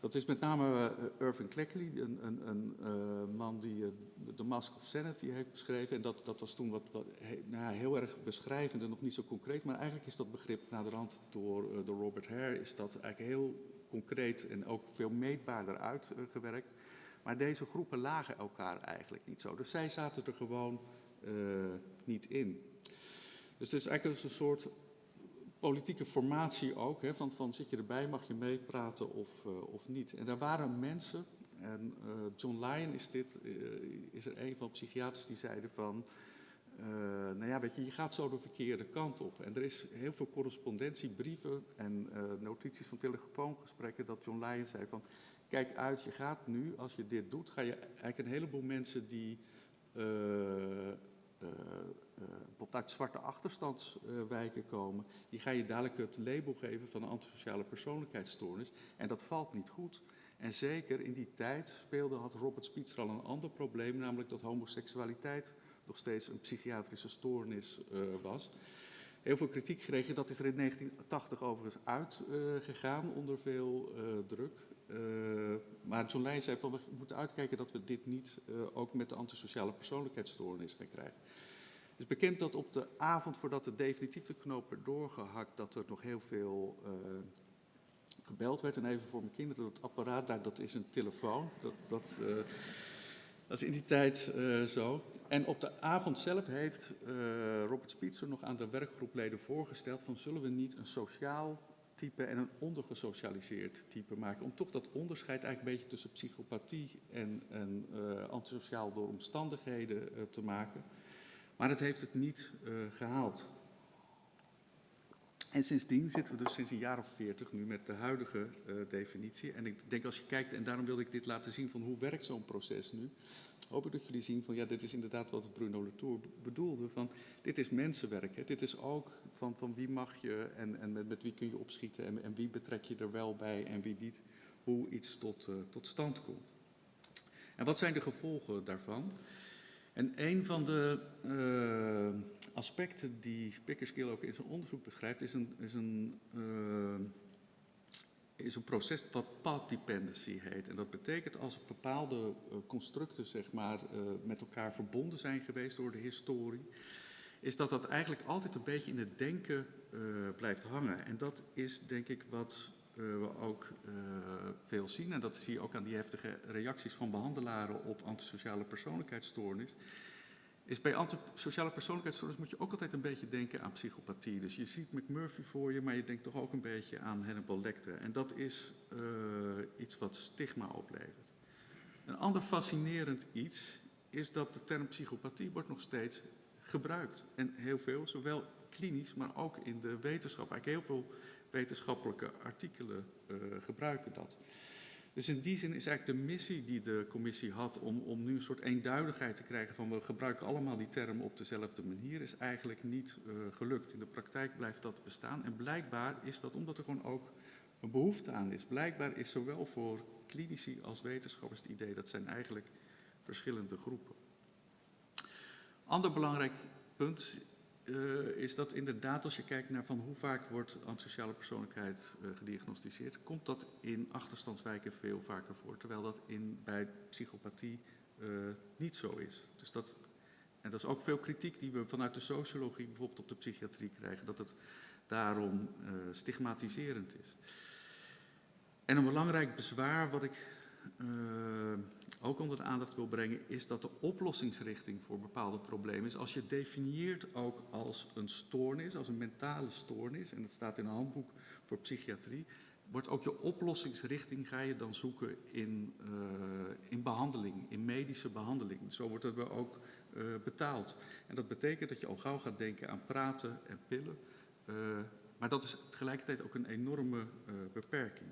Dat is met name uh, Irving Cleckley, een, een, een uh, man die uh, The Mask of Sanity heeft beschreven. En dat, dat was toen wat, wat nou, heel erg beschrijvend en nog niet zo concreet. Maar eigenlijk is dat begrip naderhand door, door Robert Hare is dat eigenlijk heel concreet en ook veel meetbaarder uitgewerkt. maar deze groepen lagen elkaar eigenlijk niet zo. Dus zij zaten er gewoon niet in. Dus het is eigenlijk een soort politieke formatie ook, hè, van, van zit je erbij, mag je meepraten of, uh, of niet. En daar waren mensen, en uh, John Lyon is dit, uh, is er een van de psychiaters die zeiden van, nou ja, weet je, je gaat zo de verkeerde kant op. En er is heel veel correspondentie, brieven en notities van telefoongesprekken dat John Lyon zei van, kijk uit, je gaat nu, als je dit doet, ga je eigenlijk een heleboel mensen die uh, bijvoorbeeld uit zwarte achterstandswijken komen, die ga je dadelijk het label geven van een antisociale persoonlijkheidsstoornis. En dat valt niet goed. En zeker in die tijd speelde, had Robert Spitzer al een ander probleem, namelijk dat homoseksualiteit nog steeds een psychiatrische stoornis uh, was. Heel veel kritiek gekregen, dat is er in 1980 overigens uitgegaan onder veel druk. Uh, maar John zei van we moeten uitkijken dat we dit niet uh, ook met de antisociale persoonlijkheidsstoornis gaan krijgen. Het is bekend dat op de avond voordat de knoop werd doorgehakt, dat er nog heel veel uh, gebeld werd. En even voor mijn kinderen, dat apparaat daar, dat is een telefoon. Dat, dat, dat is in die tijd zo. En op de avond zelf heeft Robert Spitzer nog aan de werkgroepleden voorgesteld van zullen we niet een sociaal type en een ondergesocialiseerd type maken. Om toch dat onderscheid eigenlijk een beetje tussen psychopathie en, en uh, antisociaal door omstandigheden uh, te maken. Maar het heeft het niet uh, gehaald. En sindsdien zitten we dus sinds een jaar of veertig nu met de huidige definitie. En ik denk als je kijkt, en daarom wilde ik dit laten zien van hoe werkt zo'n proces nu hoop ik dat jullie zien van ja, dit is inderdaad wat Bruno Latour bedoelde. Van, dit is mensenwerk. Hè. Dit is ook van, van wie mag je en, en met, met wie kun je opschieten en, en wie betrek je er wel bij en wie niet. Hoe iets tot, uh, tot stand komt. En wat zijn de gevolgen daarvan? En een van de uh, aspecten die Pickersgill ook in zijn onderzoek beschrijft, is een, is een uh, is een proces wat path dependency heet. En dat betekent als bepaalde uh, constructen zeg maar, uh, met elkaar verbonden zijn geweest door de historie, is dat dat eigenlijk altijd een beetje in het denken blijft hangen. En dat is denk ik wat we ook veel zien. En dat zie je ook aan die heftige reacties van behandelaren op antisociale persoonlijkheidsstoornis is bij antisociale persoonlijkheidsstoornis moet je ook altijd een beetje denken aan psychopathie. Dus je ziet McMurphy voor je, maar je denkt toch ook een beetje aan Hannibal Lecter. En dat is uh, iets wat stigma oplevert. Een ander fascinerend iets is dat de term psychopathie wordt nog steeds gebruikt. En heel veel, zowel klinisch, maar ook in de wetenschap. Eigenlijk heel veel wetenschappelijke artikelen uh, gebruiken dat. Dus in die zin is eigenlijk de missie die de commissie had om, om nu een soort eenduidigheid te krijgen van we gebruiken allemaal die term op dezelfde manier, is eigenlijk niet uh, gelukt. In de praktijk blijft dat bestaan en blijkbaar is dat omdat er gewoon ook een behoefte aan is. Blijkbaar is zowel voor klinici als wetenschappers het idee dat zijn eigenlijk verschillende groepen. Ander belangrijk punt uh, is dat inderdaad als je kijkt naar van hoe vaak wordt antisociale persoonlijkheid uh, gediagnosticeerd, komt dat in achterstandswijken veel vaker voor, terwijl dat in, bij psychopathie uh, niet zo is. Dus dat, en dat is ook veel kritiek die we vanuit de sociologie bijvoorbeeld op de psychiatrie krijgen, dat het daarom stigmatiserend is. En een belangrijk bezwaar wat ik ook onder de aandacht wil brengen, is dat de oplossingsrichting voor bepaalde problemen is. Als je definieert ook als een stoornis, als een mentale stoornis, en dat staat in een handboek voor psychiatrie, wordt ook je oplossingsrichting ga je dan zoeken in, uh, in behandeling, in medische behandeling. Zo wordt het ook uh, betaald. En dat betekent dat je al gauw gaat denken aan praten en pillen. Uh, maar dat is tegelijkertijd ook een enorme beperking.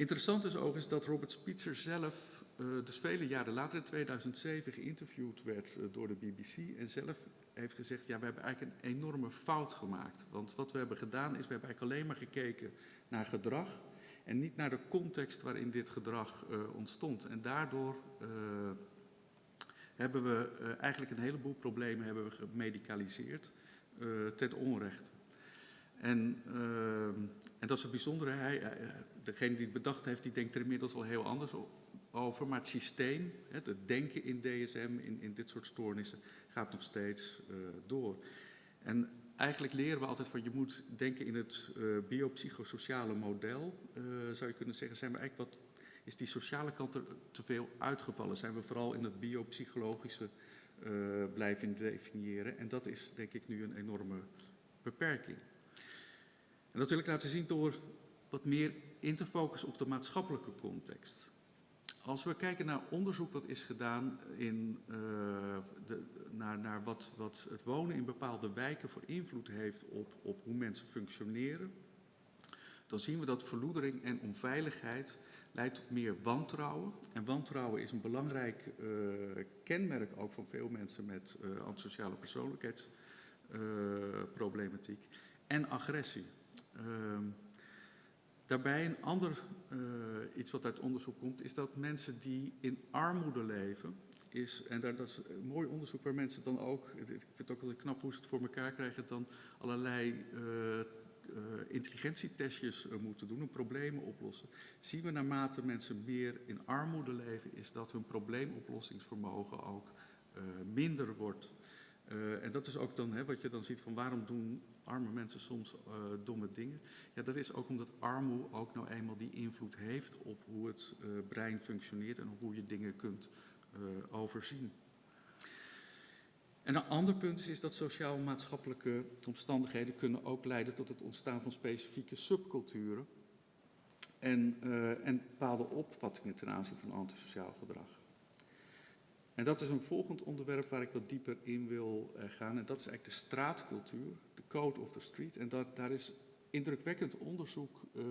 Interessant is ook is dat Robert Spitzer zelf, uh, dus vele jaren later, in 2007, geïnterviewd werd uh, door de BBC en zelf heeft gezegd, ja, we hebben eigenlijk een enorme fout gemaakt. Want wat we hebben gedaan is, we hebben eigenlijk alleen maar gekeken naar gedrag en niet naar de context waarin dit gedrag uh, ontstond. En daardoor hebben we eigenlijk een heleboel problemen hebben we gemedicaliseerd ten onrechte. En, uh, en dat is het bijzondere. Hij, degene die het bedacht heeft, die denkt er inmiddels al heel anders over. Maar het systeem, het denken in DSM, in, in dit soort stoornissen, gaat nog steeds uh, door. En eigenlijk leren we altijd van je moet denken in het uh, biopsychosociale model. Zou je kunnen zeggen, zijn we eigenlijk wat, is die sociale kant er te veel uitgevallen? Zijn we vooral in het biopsychologische blijven definiëren? En dat is denk ik nu een enorme beperking. En dat wil ik laten zien door wat meer in te focussen op de maatschappelijke context. Als we kijken naar onderzoek wat is gedaan in, uh, de, naar, naar wat, wat het wonen in bepaalde wijken voor invloed heeft op, op hoe mensen functioneren, dan zien we dat verloedering en onveiligheid leidt tot meer wantrouwen. En wantrouwen is een belangrijk uh, kenmerk ook van veel mensen met uh, antisociale persoonlijkheidsproblematiek. en agressie. Uh, daarbij een ander uh, iets wat uit onderzoek komt, is dat mensen die in armoede leven, is, en daar, dat is een mooi onderzoek waar mensen dan ook, ik vind het ook wel knap hoe ze het voor elkaar krijgen, dan allerlei uh, uh, intelligentietestjes moeten doen, hun problemen oplossen. Zien we naarmate mensen meer in armoede leven, is dat hun probleemoplossingsvermogen ook minder wordt. Uh, en dat is ook dan hè, wat je dan ziet van waarom doen arme mensen soms uh, domme dingen. Ja, dat is ook omdat armoede ook nou eenmaal die invloed heeft op hoe het uh, brein functioneert en hoe je dingen kunt overzien. En een ander punt is, is dat sociaal-maatschappelijke omstandigheden kunnen ook leiden tot het ontstaan van specifieke subculturen en, en bepaalde opvattingen ten aanzien van antisociaal gedrag. En dat is een volgend onderwerp waar ik wat dieper in wil uh, gaan. En dat is eigenlijk de straatcultuur, de code of the street. En dat, daar is indrukwekkend onderzoek uh,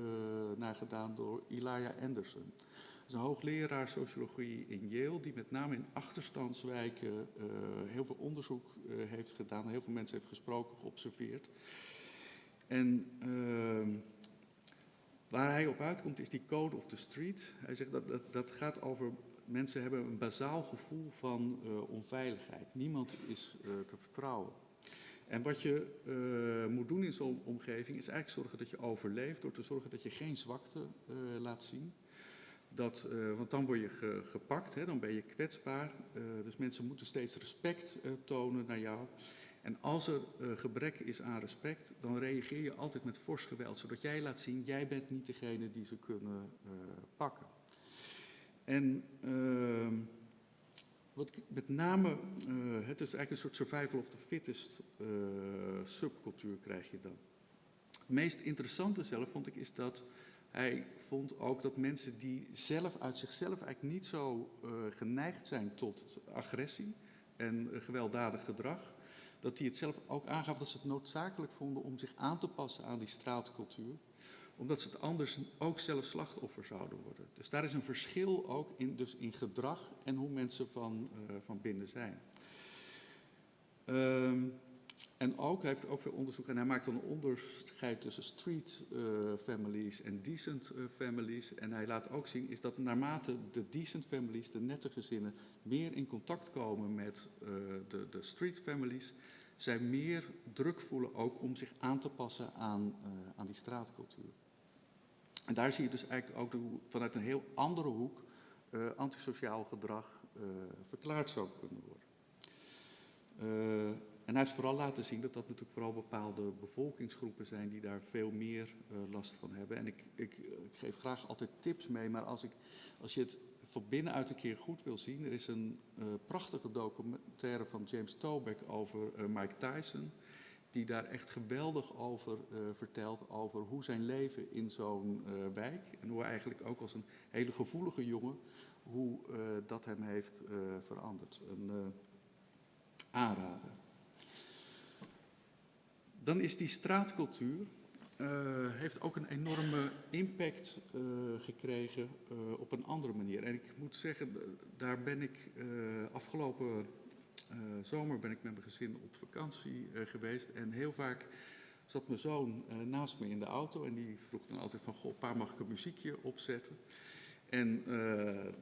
naar gedaan door Elijah Anderson. Dat is een hoogleraar sociologie in Yale, die met name in achterstandswijken uh, heel veel onderzoek heeft gedaan, heel veel mensen heeft gesproken, geobserveerd. En ehm, waar hij op uitkomt is die code of the street. Hij zegt dat dat, dat gaat over mensen hebben een bazaal gevoel van uh, onveiligheid. Niemand is uh, te vertrouwen. En wat je uh, moet doen in zo'n omgeving is eigenlijk zorgen dat je overleeft door te zorgen dat je geen zwakte laat zien. Dat, want dan word je ge, gepakt, hè, dan ben je kwetsbaar. dus mensen moeten steeds respect tonen naar jou. En als er gebrek is aan respect, dan reageer je altijd met fors geweld, zodat jij laat zien, jij bent niet degene die ze kunnen pakken. En uh, wat met name, uh, het is eigenlijk een soort survival of the fittest uh, subcultuur krijg je dan. Het meest interessante zelf vond ik is dat hij vond ook dat mensen die zelf uit zichzelf eigenlijk niet zo uh, geneigd zijn tot agressie en gewelddadig gedrag, dat die het zelf ook aangaf dat ze het noodzakelijk vonden om zich aan te passen aan die straatcultuur omdat ze het anders ook zelf slachtoffer zouden worden. Dus daar is een verschil ook in, dus in gedrag en hoe mensen van, uh, van binnen zijn. Um, en ook, hij heeft ook veel onderzoek en hij maakt dan een onderscheid tussen street uh, families en decent uh, families. En hij laat ook zien is dat naarmate de decent families, de nette gezinnen, meer in contact komen met de, de street families, zij meer druk voelen ook om zich aan te passen aan, aan die straatcultuur. En daar zie je dus eigenlijk ook vanuit een heel andere hoek antisociaal gedrag verklaard zou kunnen worden. En hij heeft vooral laten zien dat dat natuurlijk vooral bepaalde bevolkingsgroepen zijn die daar veel meer last van hebben. En ik, ik, ik, geef graag altijd tips mee, maar als, ik, als je het van binnenuit een keer goed wil zien, er is een prachtige documentaire van James Toback over Mike Tyson, die daar echt geweldig over vertelt, over hoe zijn leven in zo'n wijk en hoe eigenlijk ook als een hele gevoelige jongen, hoe dat hem heeft veranderd. Een aanrader. Dan is die straatcultuur, heeft ook een enorme impact gekregen op een andere manier. En ik moet zeggen, daar ben ik afgelopen zomer ben ik met mijn gezin op vakantie geweest. En heel vaak zat mijn zoon naast me in de auto en die vroeg dan altijd van, goh pa mag ik een muziekje opzetten? En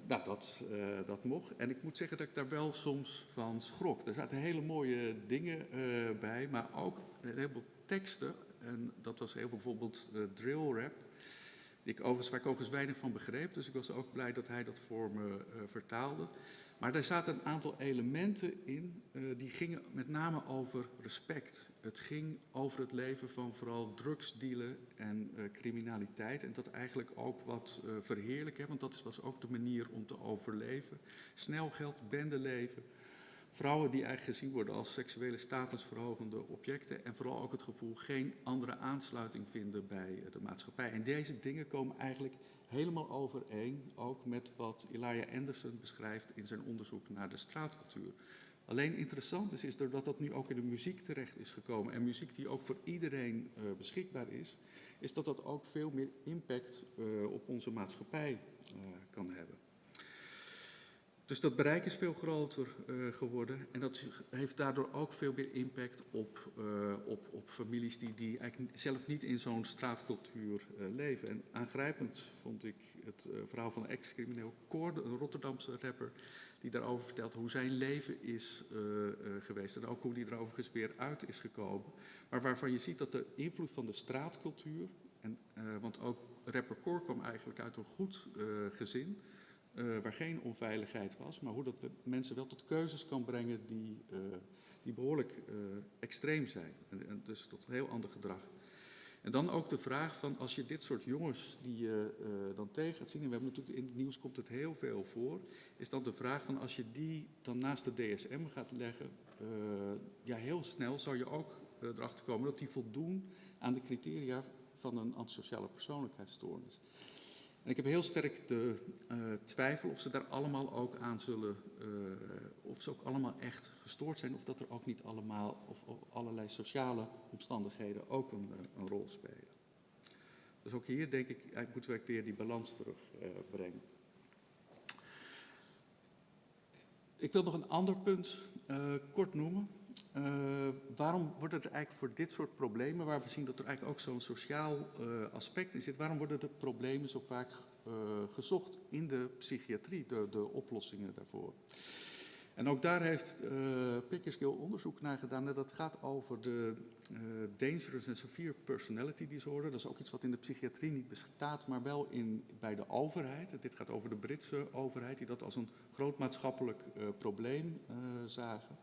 nou, dat, dat mocht. En ik moet zeggen dat ik daar wel soms van schrok. Er zaten hele mooie dingen bij, maar ook een heleboel teksten. En dat was heel veel bijvoorbeeld drill rap. Ik overigens, waar ik ook eens weinig van begreep. Dus ik was ook blij dat hij dat voor me vertaalde. Maar er zaten een aantal elementen in die gingen met name over respect. Het ging over het leven van vooral drugsdealen en uh, criminaliteit. En dat eigenlijk ook wat uh, verheerlijken, want dat was ook de manier om te overleven. Snel geld, bendeleven. Vrouwen die eigenlijk gezien worden als seksuele statusverhogende objecten. En vooral ook het gevoel geen andere aansluiting vinden bij de maatschappij. En deze dingen komen eigenlijk helemaal overeen, ook met wat Elijah Anderson beschrijft in zijn onderzoek naar de straatcultuur. Alleen interessant is, is doordat dat nu ook in de muziek terecht is gekomen en muziek die ook voor iedereen uh, beschikbaar is, is dat dat ook veel meer impact uh, op onze maatschappij uh, kan hebben. Dus dat bereik is veel groter geworden en dat heeft daardoor ook veel meer impact op, op, op families die, die eigenlijk zelf niet in zo'n straatcultuur leven. En aangrijpend vond ik het verhaal van ex-crimineel Koor, een Rotterdamse rapper, die daarover vertelt hoe zijn leven is geweest en ook hoe die er overigens weer uit is gekomen. Maar waarvan je ziet dat de invloed van de straatcultuur, en, want ook rapper Cor kwam eigenlijk uit een goed gezin, waar geen onveiligheid was, maar hoe dat mensen wel tot keuzes kan brengen die, die behoorlijk extreem zijn. En, en dus tot heel ander gedrag. En dan ook de vraag van als je dit soort jongens die je dan tegen gaat zien, en we hebben natuurlijk in het nieuws komt het heel veel voor, is dan de vraag van als je die dan naast de DSM gaat leggen, ja heel snel zou je ook erachter komen dat die voldoen aan de criteria van een antisociale persoonlijkheidsstoornis. En ik heb heel sterk de uh, twijfel of ze daar allemaal ook aan zullen, uh, of ze ook allemaal echt gestoord zijn, of dat er ook niet allemaal, of, allerlei sociale omstandigheden ook een, uh, een, rol spelen. Dus ook hier denk ik, moeten we weer die balans terugbrengen. ik wil nog een ander punt kort noemen. Uh, waarom worden er eigenlijk voor dit soort problemen, waar we zien dat er eigenlijk ook zo'n sociaal uh, aspect in zit, waarom worden de problemen zo vaak uh, gezocht in de psychiatrie, de, de, oplossingen daarvoor? En ook daar heeft uh, Pickersgill onderzoek naar gedaan. En dat gaat over de Dangerous and Severe Personality Disorder. Dat is ook iets wat in de psychiatrie niet bestaat, maar wel in, bij de overheid. Dit gaat over de Britse overheid, die dat als een groot maatschappelijk probleem zagen.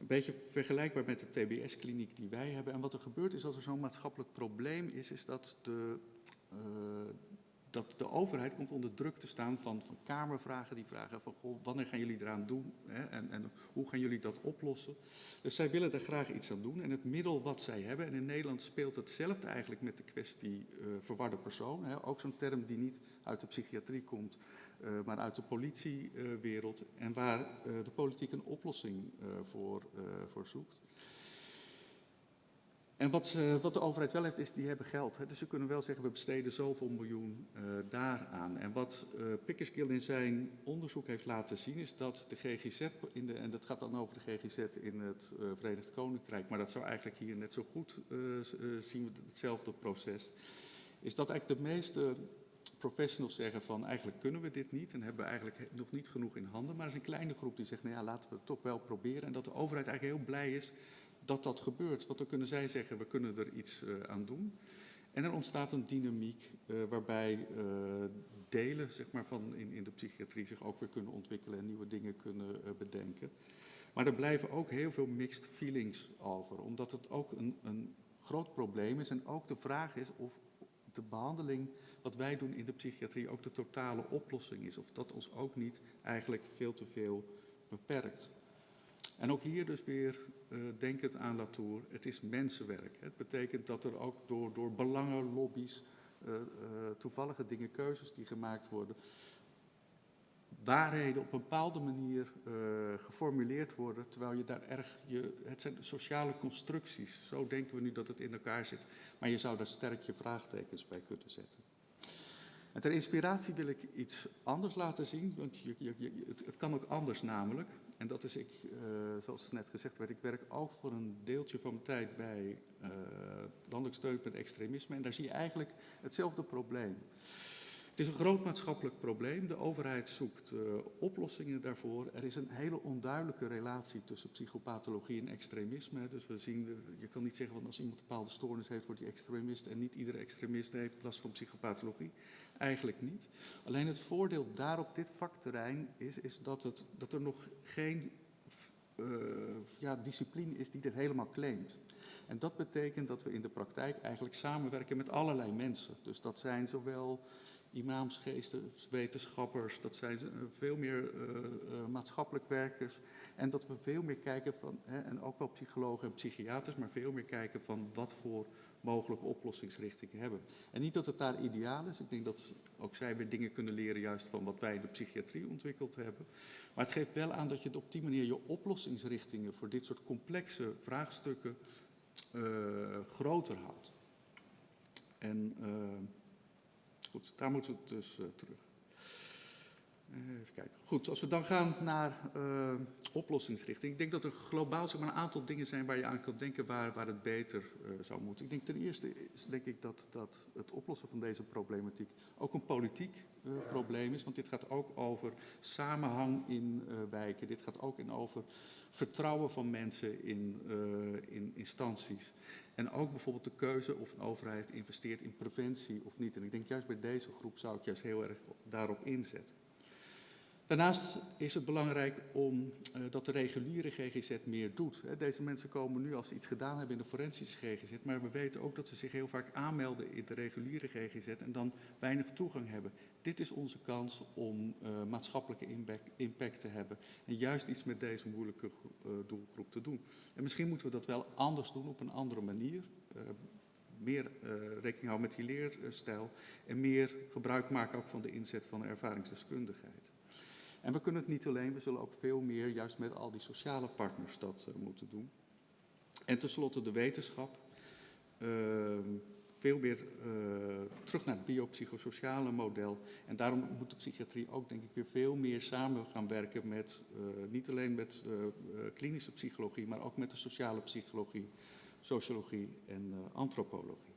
Een beetje vergelijkbaar met de TBS-kliniek die wij hebben. En wat er gebeurt is als er zo'n maatschappelijk probleem is, is dat de, uh, dat de overheid komt onder druk te staan van, van kamervragen. Die vragen van, wanneer gaan jullie eraan doen hè? En, en hoe gaan jullie dat oplossen? Dus zij willen er graag iets aan doen. En het middel wat zij hebben, en in Nederland speelt hetzelfde eigenlijk met de kwestie uh, verwarde persoon. Hè? Ook zo'n term die niet uit de psychiatrie komt, maar uit de politiewereld. Uh, en waar de politiek een oplossing voor, voor zoekt. En wat, wat de overheid wel heeft, is die hebben geld. Hè. Dus ze kunnen wel zeggen, we besteden zoveel miljoen eh, daaraan. En wat eh Pickersgill in zijn onderzoek heeft laten zien, is dat de GGZ, in de, en dat gaat dan over de GGZ in het eh, Verenigd Koninkrijk, maar dat zou eigenlijk hier net zo goed eh, eh, zien we hetzelfde proces, is dat eigenlijk de meeste professionals zeggen van eigenlijk kunnen we dit niet en hebben we eigenlijk nog niet genoeg in handen. Maar er is een kleine groep die zegt, nou ja, laten we het toch wel proberen. En dat de overheid eigenlijk heel blij is dat dat gebeurt. Want dan kunnen zij zeggen, we kunnen er iets eh, aan doen. En er ontstaat een dynamiek eh, waarbij eh, delen zeg maar, van in, in de psychiatrie zich ook weer kunnen ontwikkelen en nieuwe dingen kunnen bedenken. Maar er blijven ook heel veel mixed feelings over, omdat het ook een, een groot probleem is. En ook de vraag is of de behandeling wat wij doen in de psychiatrie ook de totale oplossing is. Of dat ons ook niet eigenlijk veel te veel beperkt. En ook hier dus weer eh denkend aan Latour, het is mensenwerk. Het betekent dat er ook door, door belangenlobby's, eh, eh, toevallige dingen, keuzes die gemaakt worden, waarheden op een bepaalde manier eh, geformuleerd worden, terwijl je daar erg, je, het zijn sociale constructies, zo denken we nu dat het in elkaar zit, maar je zou daar sterk je vraagtekens bij kunnen zetten. En ter inspiratie wil ik iets anders laten zien, want je, je, het kan ook anders namelijk. En dat is, ik, eh, zoals net gezegd werd, ik werk ook voor een deeltje van mijn tijd bij eh, Landelijk Steun met Extremisme. En daar zie je eigenlijk hetzelfde probleem. Het is een groot maatschappelijk probleem. De overheid zoekt eh, oplossingen daarvoor. Er is een hele onduidelijke relatie tussen psychopathologie en extremisme. Dus we zien, eh, je kan niet zeggen, van als iemand een bepaalde stoornis heeft, wordt hij extremist. En niet iedere extremist heeft last van psychopathologie. Eigenlijk niet. Alleen het voordeel daar op dit vakterrein is, is dat, het, dat er nog geen eh, ja, discipline is die dit helemaal claimt. En dat betekent dat we in de praktijk eigenlijk samenwerken met allerlei mensen. Dus dat zijn zowel imams, geesten, wetenschappers, dat zijn eh, veel meer eh, eh, maatschappelijk werkers. En dat we veel meer kijken van, hè, en ook wel psychologen en psychiaters, maar veel meer kijken van wat voor mogelijke oplossingsrichtingen hebben. En niet dat het daar ideaal is. Ik denk dat ook zij weer dingen kunnen leren juist van wat wij in de psychiatrie ontwikkeld hebben. Maar het geeft wel aan dat je op die manier je oplossingsrichtingen voor dit soort complexe vraagstukken groter houdt. En goed, daar moeten we dus eh, terug. Even kijken. Goed, als we dan gaan naar eh, oplossingsrichting. Ik denk dat er globaal zeg maar, een aantal dingen zijn waar je aan kan denken waar, waar het beter eh, zou moeten. Ik denk ten eerste is denk ik dat, dat het oplossen van deze problematiek ook een politiek probleem is. Want dit gaat ook over samenhang in wijken. Dit gaat ook in over vertrouwen van mensen in, eh, in instanties. En ook bijvoorbeeld de keuze of een overheid investeert in preventie of niet. En ik denk juist bij deze groep zou ik juist heel erg daarop inzetten. Daarnaast is het belangrijk om, eh, dat de reguliere GGZ meer doet. Deze mensen komen nu als ze iets gedaan hebben in de forensische GGZ, maar we weten ook dat ze zich heel vaak aanmelden in de reguliere GGZ en dan weinig toegang hebben. Dit is onze kans om eh, maatschappelijke impact, te hebben en juist iets met deze moeilijke eh, doelgroep te doen. En misschien moeten we dat wel anders doen op een andere manier. Meer rekening houden met die leerstijl en meer gebruik maken ook van de inzet van ervaringsdeskundigheid. En we kunnen het niet alleen, we zullen ook veel meer juist met al die sociale partners dat eh, moeten doen. En tenslotte de wetenschap. Ehm, veel meer eh, terug naar het biopsychosociale model. En daarom moet de psychiatrie ook denk ik weer veel meer samen gaan werken met, eh, niet alleen met klinische psychologie, maar ook met de sociale psychologie, sociologie en antropologie.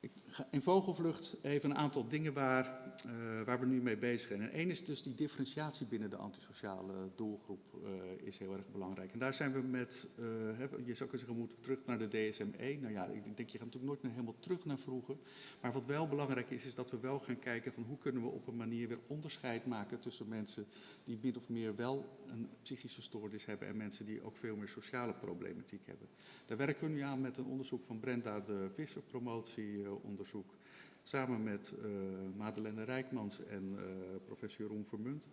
Ik ga in vogelvlucht even een aantal dingen waar, eh, waar we nu mee bezig zijn. En één is dus die differentiatie binnen de antisociale doelgroep eh, is heel erg belangrijk. En daar zijn we met, eh, je zou kunnen zeggen, we moeten terug naar de DSM-1. Nou ja, ik denk, je gaat natuurlijk nooit meer helemaal terug naar vroeger. Maar wat wel belangrijk is, is dat we wel gaan kijken van hoe kunnen we op een manier weer onderscheid maken tussen mensen die min of meer wel een psychische stoornis hebben en mensen die ook veel meer sociale problematiek hebben. Daar werken we nu aan met een onderzoek van Brenda de Visser, promotieonderzoek, samen met eh Madeleine Rijkmans en eh, professor Jeroen Vermunt.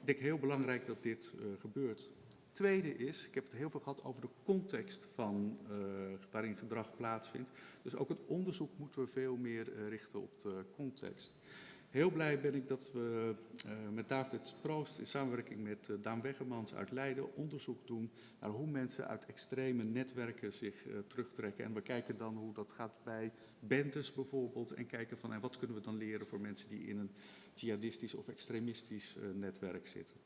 Ik denk heel belangrijk dat dit eh, gebeurt. Tweede is, ik heb het heel veel gehad over de context van waarin gedrag plaatsvindt. Dus ook het onderzoek moeten we veel meer richten op de context. Heel blij ben ik dat we uh, met David Proost in samenwerking met uh, Daan Weggemans uit Leiden onderzoek doen naar hoe mensen uit extreme netwerken zich uh, terugtrekken. En we kijken dan hoe dat gaat bij bendes bijvoorbeeld en kijken van en wat kunnen we dan leren voor mensen die in een jihadistisch of extremistisch netwerk zitten.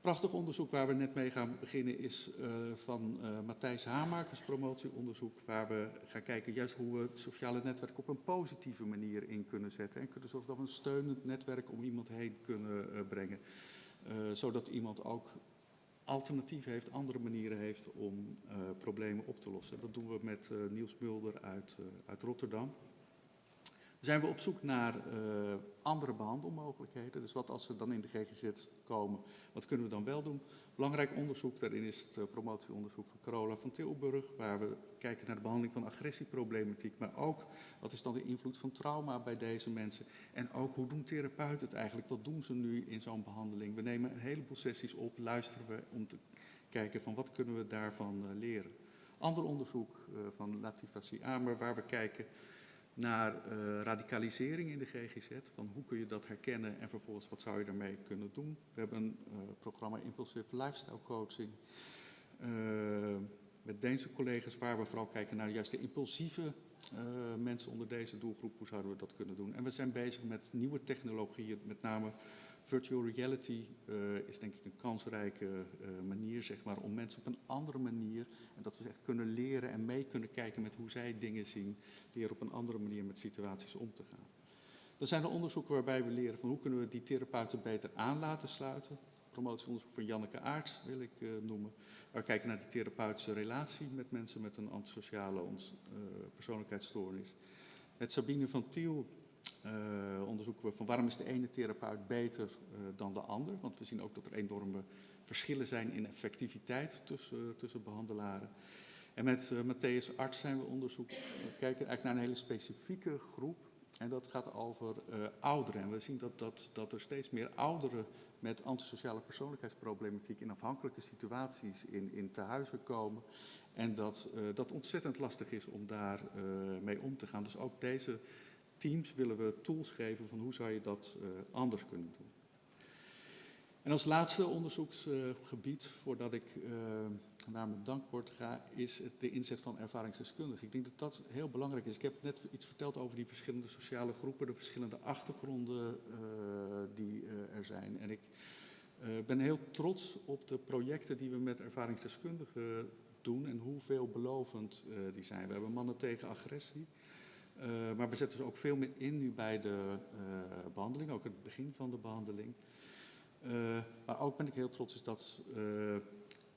Prachtig onderzoek waar we net mee gaan beginnen is uh, van uh, Matthijs Hamakers promotieonderzoek, waar we gaan kijken juist hoe we het sociale netwerk op een positieve manier in kunnen zetten en kunnen zorgen dat we een steunend netwerk om iemand heen kunnen uh, brengen, zodat iemand ook alternatief heeft, andere manieren heeft om problemen op te lossen. Dat doen we met Niels Mulder uit, uit Rotterdam zijn we op zoek naar uh, andere behandelmogelijkheden. Dus wat als we dan in de GGZ komen, wat kunnen we dan wel doen? Belangrijk onderzoek daarin is het uh, promotieonderzoek van Carola van Tilburg, waar we kijken naar de behandeling van agressieproblematiek, maar ook wat is dan de invloed van trauma bij deze mensen en ook hoe doen therapeuten het eigenlijk, wat doen ze nu in zo'n behandeling? We nemen een heleboel sessies op, luisteren we om te kijken van wat kunnen we daarvan uh, leren. Ander onderzoek van Latifa Amer, waar we kijken naar uh, radicalisering in de GGZ. Van hoe kun je dat herkennen en vervolgens wat zou je daarmee kunnen doen. We hebben een uh, programma Impulsive Lifestyle Coaching uh, met Deense collega's waar we vooral kijken naar juist de impulsieve mensen onder deze doelgroep. Hoe zouden we dat kunnen doen? En we zijn bezig met nieuwe technologieën, met name virtual reality uh, is denk ik een kansrijke uh, manier zeg maar, om mensen op een andere manier, en dat we echt kunnen leren en mee kunnen kijken met hoe zij dingen zien, leren op een andere manier met situaties om te gaan. Er zijn er onderzoeken waarbij we leren van hoe kunnen we die therapeuten beter aan laten sluiten. Promotieonderzoek van Janneke Aarts wil ik uh, noemen. Waar we kijken naar de therapeutische relatie met mensen met een antisociale persoonlijkheidsstoornis. Met Sabine van Tiel onderzoeken we van waarom is de ene therapeut beter uh, dan de ander. Want we zien ook dat er enorme verschillen zijn in effectiviteit tussen, tussen behandelaren. En met Matthäus Arts zijn we onderzoek, kijken eigenlijk naar een hele specifieke groep. En dat gaat over ouderen. En we zien dat, dat, dat er steeds meer ouderen met antisociale persoonlijkheidsproblematiek in afhankelijke situaties in, in tehuizen komen. En dat dat ontzettend lastig is om daar mee om te gaan. Dus ook deze teams willen we tools geven van hoe zou je dat uh, anders kunnen doen. En als laatste onderzoeksgebied, voordat ik uh, naar mijn dankwoord ga, is de inzet van ervaringsdeskundigen. Ik denk dat dat heel belangrijk is. Ik heb net iets verteld over die verschillende sociale groepen, de verschillende achtergronden die er zijn. En ik ben heel trots op de projecten die we met ervaringsdeskundigen doen en hoe veelbelovend die zijn. We hebben mannen tegen agressie. Uh, maar we zetten ze ook veel meer in nu bij de uh, behandeling, ook het begin van de behandeling. Uh, maar ook ben ik heel trots is dat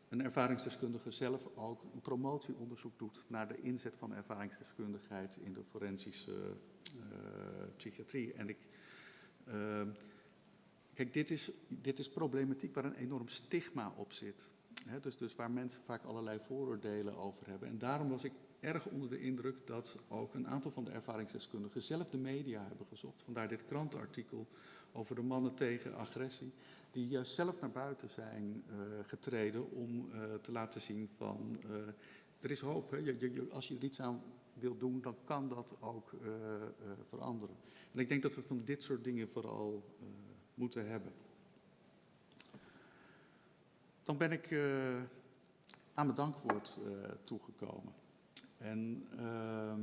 een ervaringsdeskundige zelf ook een promotieonderzoek doet naar de inzet van ervaringsdeskundigheid in de forensische psychiatrie. En ik, kijk, dit is, dit is problematiek waar een enorm stigma op zit. Dus, dus waar mensen vaak allerlei vooroordelen over hebben. En daarom was ik erg onder de indruk dat ook een aantal van de ervaringsdeskundigen zelf de media hebben gezocht. Vandaar dit krantenartikel over de mannen tegen agressie, die juist zelf naar buiten zijn uh, getreden om uh, te laten zien van uh, er is hoop. Hè? Als je er iets aan wil doen, dan kan dat ook veranderen. En ik denk dat we van dit soort dingen vooral moeten hebben. Dan ben ik aan mijn dankwoord toegekomen. En uh,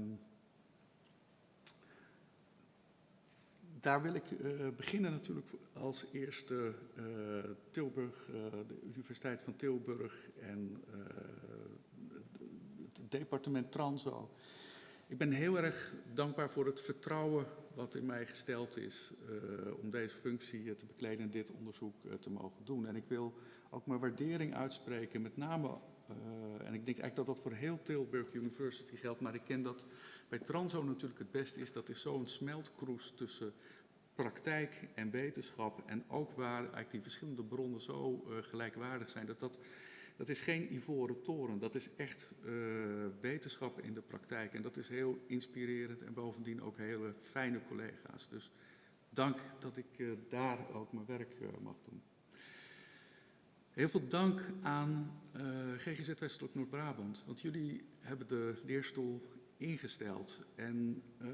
daar wil ik uh, beginnen natuurlijk als eerste uh, Tilburg, uh, de Universiteit van Tilburg en het departement Transo. Ik ben heel erg dankbaar voor het vertrouwen wat in mij gesteld is om deze functie te bekleden en dit onderzoek te mogen doen. En ik wil ook mijn waardering uitspreken, met name en ik denk eigenlijk dat dat voor heel Tilburg University geldt, maar ik ken dat bij Transo natuurlijk het beste is. Dat is zo'n smeltkroes tussen praktijk en wetenschap en ook waar eigenlijk die verschillende bronnen zo uh, gelijkwaardig zijn. Dat, dat, dat is geen ivoren toren, dat is echt uh, wetenschap in de praktijk. En dat is heel inspirerend en bovendien ook hele fijne collega's. Dus dank dat ik daar ook mijn werk mag doen. Heel veel dank aan uh, GGZ Westelijk Noord-Brabant, want jullie hebben de leerstoel ingesteld. En, uh,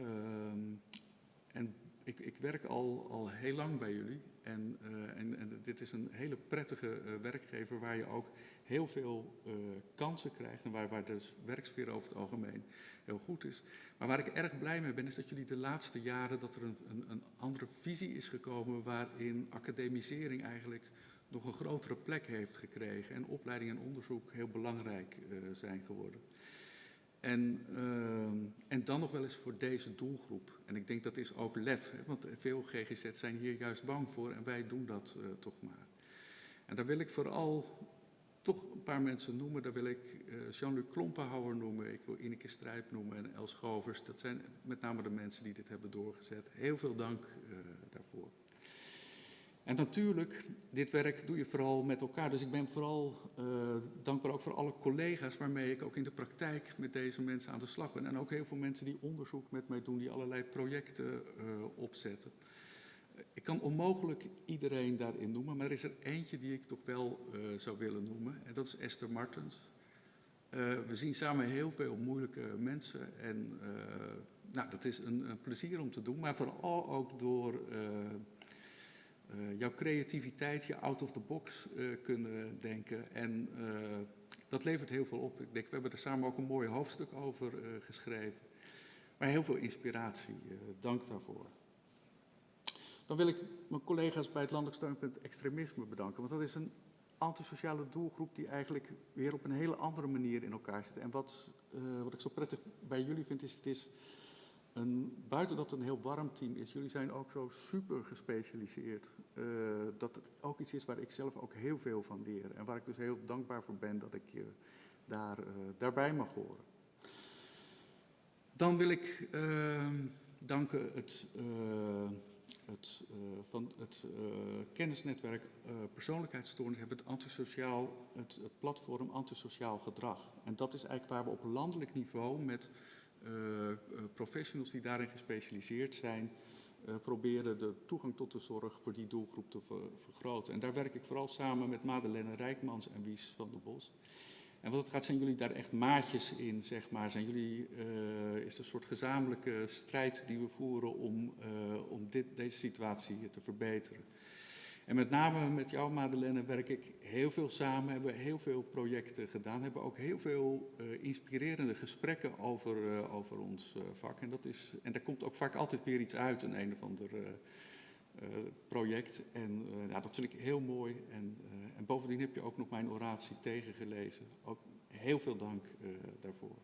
en ik, ik werk al, al heel lang bij jullie. En, eh, en, en dit is een hele prettige eh, werkgever waar je ook heel veel eh, kansen krijgt. En waar, waar de werksfeer over het algemeen heel goed is. Maar waar ik erg blij mee ben, is dat jullie de laatste jaren dat er een, een, een andere visie is gekomen. waarin academisering eigenlijk nog een grotere plek heeft gekregen. En opleiding en onderzoek heel belangrijk zijn geworden. En, uh, en dan nog wel eens voor deze doelgroep. En ik denk dat is ook lef, hè, want veel GGZ zijn hier juist bang voor en wij doen dat uh, toch maar. En daar wil ik vooral toch een paar mensen noemen. Daar wil ik Jean-Luc Klompenhouwer noemen, ik wil Ineke Strijp noemen en Els Govers. Dat zijn met name de mensen die dit hebben doorgezet. Heel veel dank daarvoor. En natuurlijk, dit werk doe je vooral met elkaar. Dus ik ben vooral uh, dankbaar ook voor alle collega's waarmee ik ook in de praktijk met deze mensen aan de slag ben. En ook heel veel mensen die onderzoek met mij doen, die allerlei projecten uh, opzetten. Ik kan onmogelijk iedereen daarin noemen, maar er is er eentje die ik toch wel uh, zou willen noemen. En dat is Esther Martens. we zien samen heel veel moeilijke mensen en nou, dat is een, een, plezier om te doen, maar vooral ook door uh, jouw creativiteit, je out of the box uh, kunnen denken. En uh, dat levert heel veel op. Ik denk, we hebben er samen ook een mooi hoofdstuk over geschreven. Maar heel veel inspiratie. dank daarvoor. Dan wil ik mijn collega's bij het Landelijk Steunpunt Extremisme bedanken. Want dat is een antisociale doelgroep die eigenlijk weer op een hele andere manier in elkaar zit. En wat, wat ik zo prettig bij jullie vind, is het is een, buiten dat het een heel warm team is, jullie zijn ook zo super gespecialiseerd. Uh, dat het ook iets is waar ik zelf ook heel veel van leer. En waar ik dus heel dankbaar voor ben dat ik daar, uh, daarbij mag horen. Dan wil ik uh, danken het, het, van het kennisnetwerk persoonlijkheidsstoornis hebben het antisociaal, het, het platform antisociaal gedrag. En dat is eigenlijk waar we op landelijk niveau met professionals die daarin gespecialiseerd zijn, uh, proberen de toegang tot de zorg voor die doelgroep te ver vergroten. En daar werk ik vooral samen met Madeleine Rijkmans en Wies van der Bos. En wat het gaat, zijn jullie daar echt maatjes in, zeg maar? Zijn jullie, is er een soort gezamenlijke strijd die we voeren om, om dit, deze situatie te verbeteren? En met name met jou, Madeleine, werk ik heel veel samen, hebben we heel veel projecten gedaan, hebben ook heel veel uh, inspirerende gesprekken over, uh, over ons uh, vak. En, dat is, en daar komt ook vaak altijd weer iets uit, een een of ander project. En ja, dat vind ik heel mooi. En, en bovendien heb je ook nog mijn oratie tegengelezen. Ook heel veel dank daarvoor.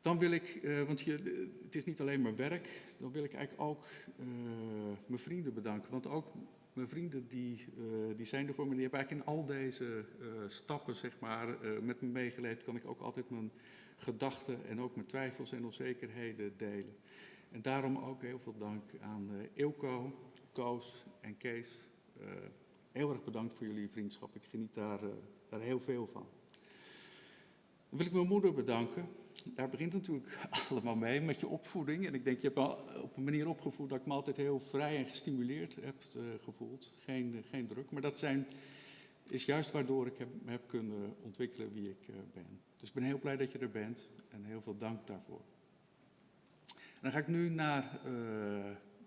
Dan wil ik, uh, want je, het is niet alleen maar werk, dan wil ik eigenlijk ook uh, mijn vrienden bedanken. Want ook mijn vrienden die, uh, die zijn er voor me. Die hebben eigenlijk in al deze stappen zeg maar, met me meegeleefd. Kan ik ook altijd mijn gedachten en ook mijn twijfels en onzekerheden delen. En daarom ook heel veel dank aan Ilko, Koos en Kees. heel erg bedankt voor jullie vriendschap. Ik geniet daar, daar heel veel van. Dan wil ik mijn moeder bedanken daar begint natuurlijk allemaal mee met je opvoeding. En ik denk, je hebt me op een manier opgevoed dat ik me altijd heel vrij en gestimuleerd heb uh, gevoeld. Geen, uh, geen druk. Maar dat zijn, is juist waardoor ik heb, heb kunnen ontwikkelen wie ik uh, ben. Dus ik ben heel blij dat je er bent en heel veel dank daarvoor. En dan ga ik nu naar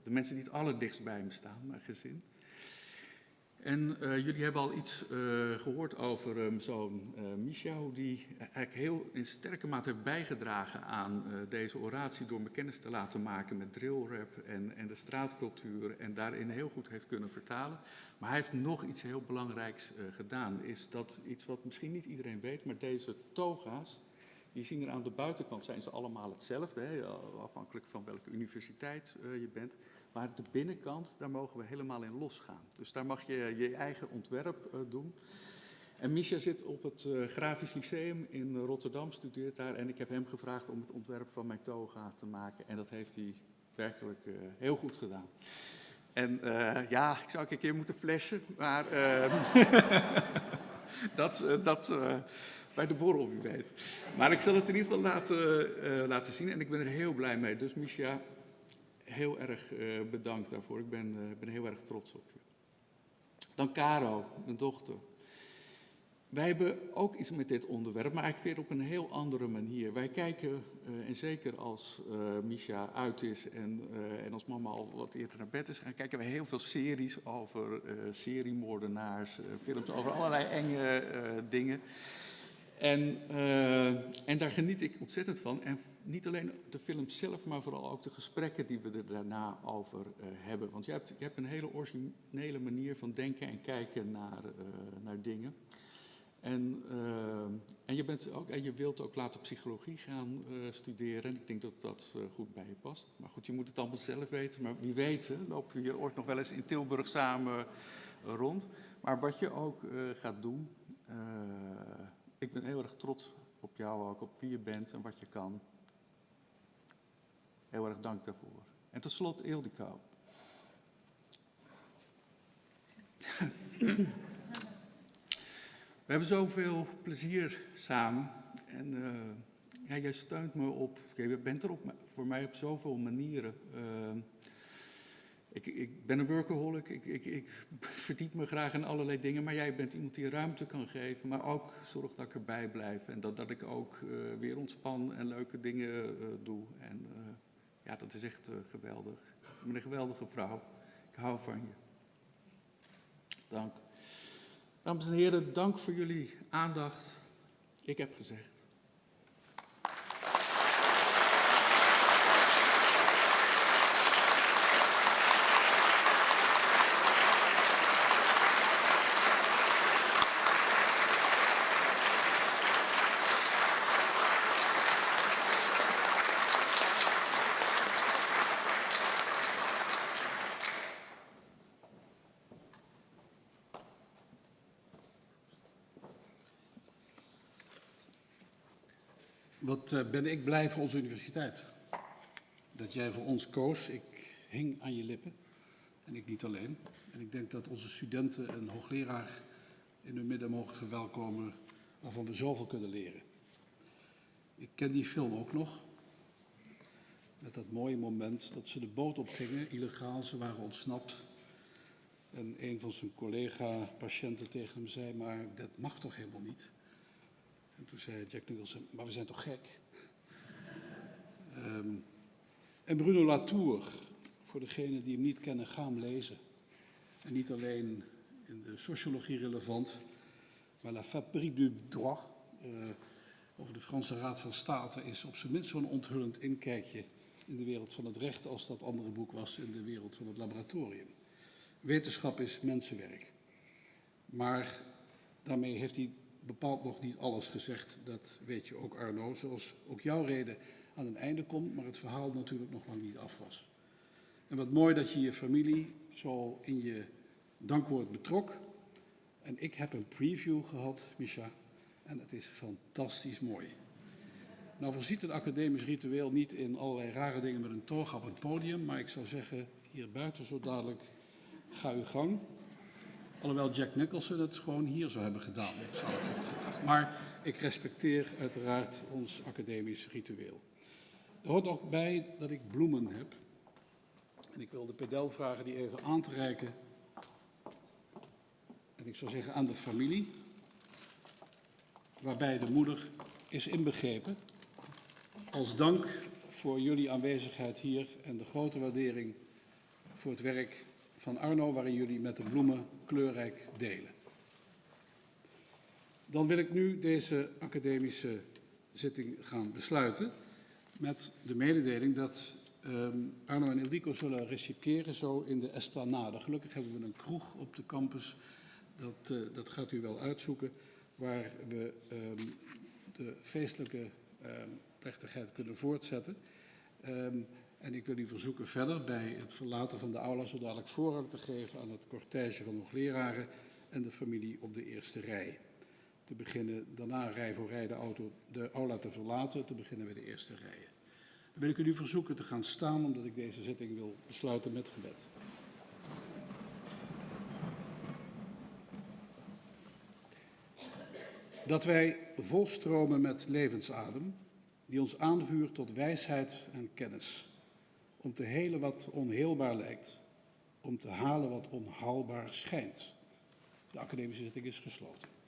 de mensen die het allerdichtst bij me staan, mijn gezin. En uh, jullie hebben al iets uh, gehoord over um, zo'n uh, hoe die eigenlijk heel in sterke mate heeft bijgedragen aan deze oratie door me kennis te laten maken met drillrap en, en de straatcultuur en daarin heel goed heeft kunnen vertalen. Maar hij heeft nog iets heel belangrijks gedaan, is dat iets wat misschien niet iedereen weet, maar deze toga's, die zien er aan de buitenkant, zijn ze allemaal hetzelfde, hè, afhankelijk van welke universiteit je bent. Maar de binnenkant, daar mogen we helemaal in losgaan. Dus daar mag je je eigen ontwerp uh, doen. En Misha zit op het uh, Grafisch Lyceum in Rotterdam, studeert daar. En ik heb hem gevraagd om het ontwerp van mijn toga te maken. En dat heeft hij werkelijk uh, heel goed gedaan. En ja, ik zou een keer moeten flashen, maar dat, dat bij de borrel, wie weet. Maar ik zal het in ieder geval laten, laten zien en ik ben er heel blij mee. Dus Misha, heel erg uh, bedankt daarvoor. Ik ben, uh, ben heel erg trots op je. Dan Caro, mijn dochter. wij hebben ook iets met dit onderwerp, maar eigenlijk weer op een heel andere manier. Wij kijken, eh, en zeker als eh Misha uit is en, eh, en als mama al wat eerder naar bed is gaan, kijken we heel veel series over eh seriemoordenaars, eh, films over allerlei enge eh, dingen. En, eh, en daar geniet ik ontzettend van. En niet alleen de film zelf, maar vooral ook de gesprekken die we er daarna over eh, hebben. Want je hebt, je hebt een hele originele manier van denken en kijken naar, eh, naar dingen. En, en, je bent ook, en je wilt ook later psychologie gaan studeren. En ik denk dat dat goed bij je past. Maar goed, je moet het allemaal zelf weten. Maar wie weet, hè, lopen we hier ooit nog wel eens in Tilburg samen rond. Maar wat je ook gaat doen. Ik ben heel erg trots op jou ook, op wie je bent en wat je kan. Heel erg dank daarvoor. En tot slot Ildiko. We hebben zoveel plezier samen. En eh, ja, jij steunt me op, je bent er op, voor mij op zoveel manieren. Eh, ik, ik ben een workaholic, ik, ik, ik verdiep me graag in allerlei dingen, maar jij bent iemand die ruimte kan geven, maar ook zorgt dat ik erbij blijf en dat, dat ik ook eh, weer ontspan en leuke dingen eh, doe. En eh, ja, dat is echt geweldig. Je bent een geweldige vrouw. Ik hou van je. Dank. Dames en heren, dank voor jullie aandacht. Ik heb gezegd.
Eh, ben ik blij voor onze universiteit. Dat jij voor ons koos. Ik hing aan je lippen. En ik niet alleen. En ik denk dat onze studenten een hoogleraar in hun midden mogen verwelkomen waarvan we zoveel kunnen leren. Ik ken die film ook nog. Met dat mooie moment dat ze de boot opgingen, illegaal, ze waren ontsnapt. En een van zijn collega-patiënten tegen hem zei, maar dat mag toch helemaal niet? En toen zei Jack Nicholson, maar we zijn toch gek? Ehm, en Bruno Latour, voor degenen die hem niet kennen, ga hem lezen. En niet alleen in de sociologie relevant, maar La Fabrique du Droit, eh, over de Franse Raad van State, is op zijn minst zo'n onthullend inkijkje in de wereld van het recht als dat andere boek was in de wereld van het laboratorium. Wetenschap is mensenwerk. Maar daarmee heeft hij bepaald nog niet alles gezegd. Dat weet je ook, Arno. Zoals ook jouw reden aan een einde komt, maar het verhaal natuurlijk nog lang niet af was. En wat mooi dat je je familie zo in je dankwoord betrok. En ik heb een preview gehad, Misha. En het is fantastisch mooi. Nou voorziet het academisch ritueel niet in allerlei rare dingen met een toga op het podium. Maar ik zou zeggen, hier buiten zo dadelijk, ga uw gang. Alhoewel Jack Nicholson het gewoon hier zou hebben gedaan, zou ik gedacht. Maar ik respecteer uiteraard ons academisch ritueel. Er hoort ook bij dat ik bloemen heb. En ik wil de pedel vragen die even aan te reiken. En ik zou zeggen aan de familie. Waarbij de moeder is inbegrepen. Als dank voor jullie aanwezigheid hier en de grote waardering voor het werk van Arno, waarin jullie met de bloemen kleurrijk delen. Dan wil ik nu deze academische zitting gaan besluiten met de mededeling dat ehm, Arno en Ildiko zullen receperen zo in de Esplanade. Gelukkig hebben we een kroeg op de campus, dat, eh, dat gaat u wel uitzoeken, waar we ehm, de feestelijke ehm, plechtigheid kunnen voortzetten. En ik wil u verzoeken verder bij het verlaten van de aula zo dadelijk voorrang te geven aan het cortège van hoogleraren en de familie op de eerste rij. Te beginnen, daarna rij voor rij de, auto, de aula te verlaten, te beginnen bij de eerste rijen. Dan wil ik u nu verzoeken te gaan staan, omdat ik deze zitting wil besluiten met gebed. Dat wij volstromen met levensadem, die ons aanvuurt tot wijsheid en kennis, om te helen wat onheelbaar lijkt, om te halen wat onhaalbaar schijnt. De academische zitting is gesloten.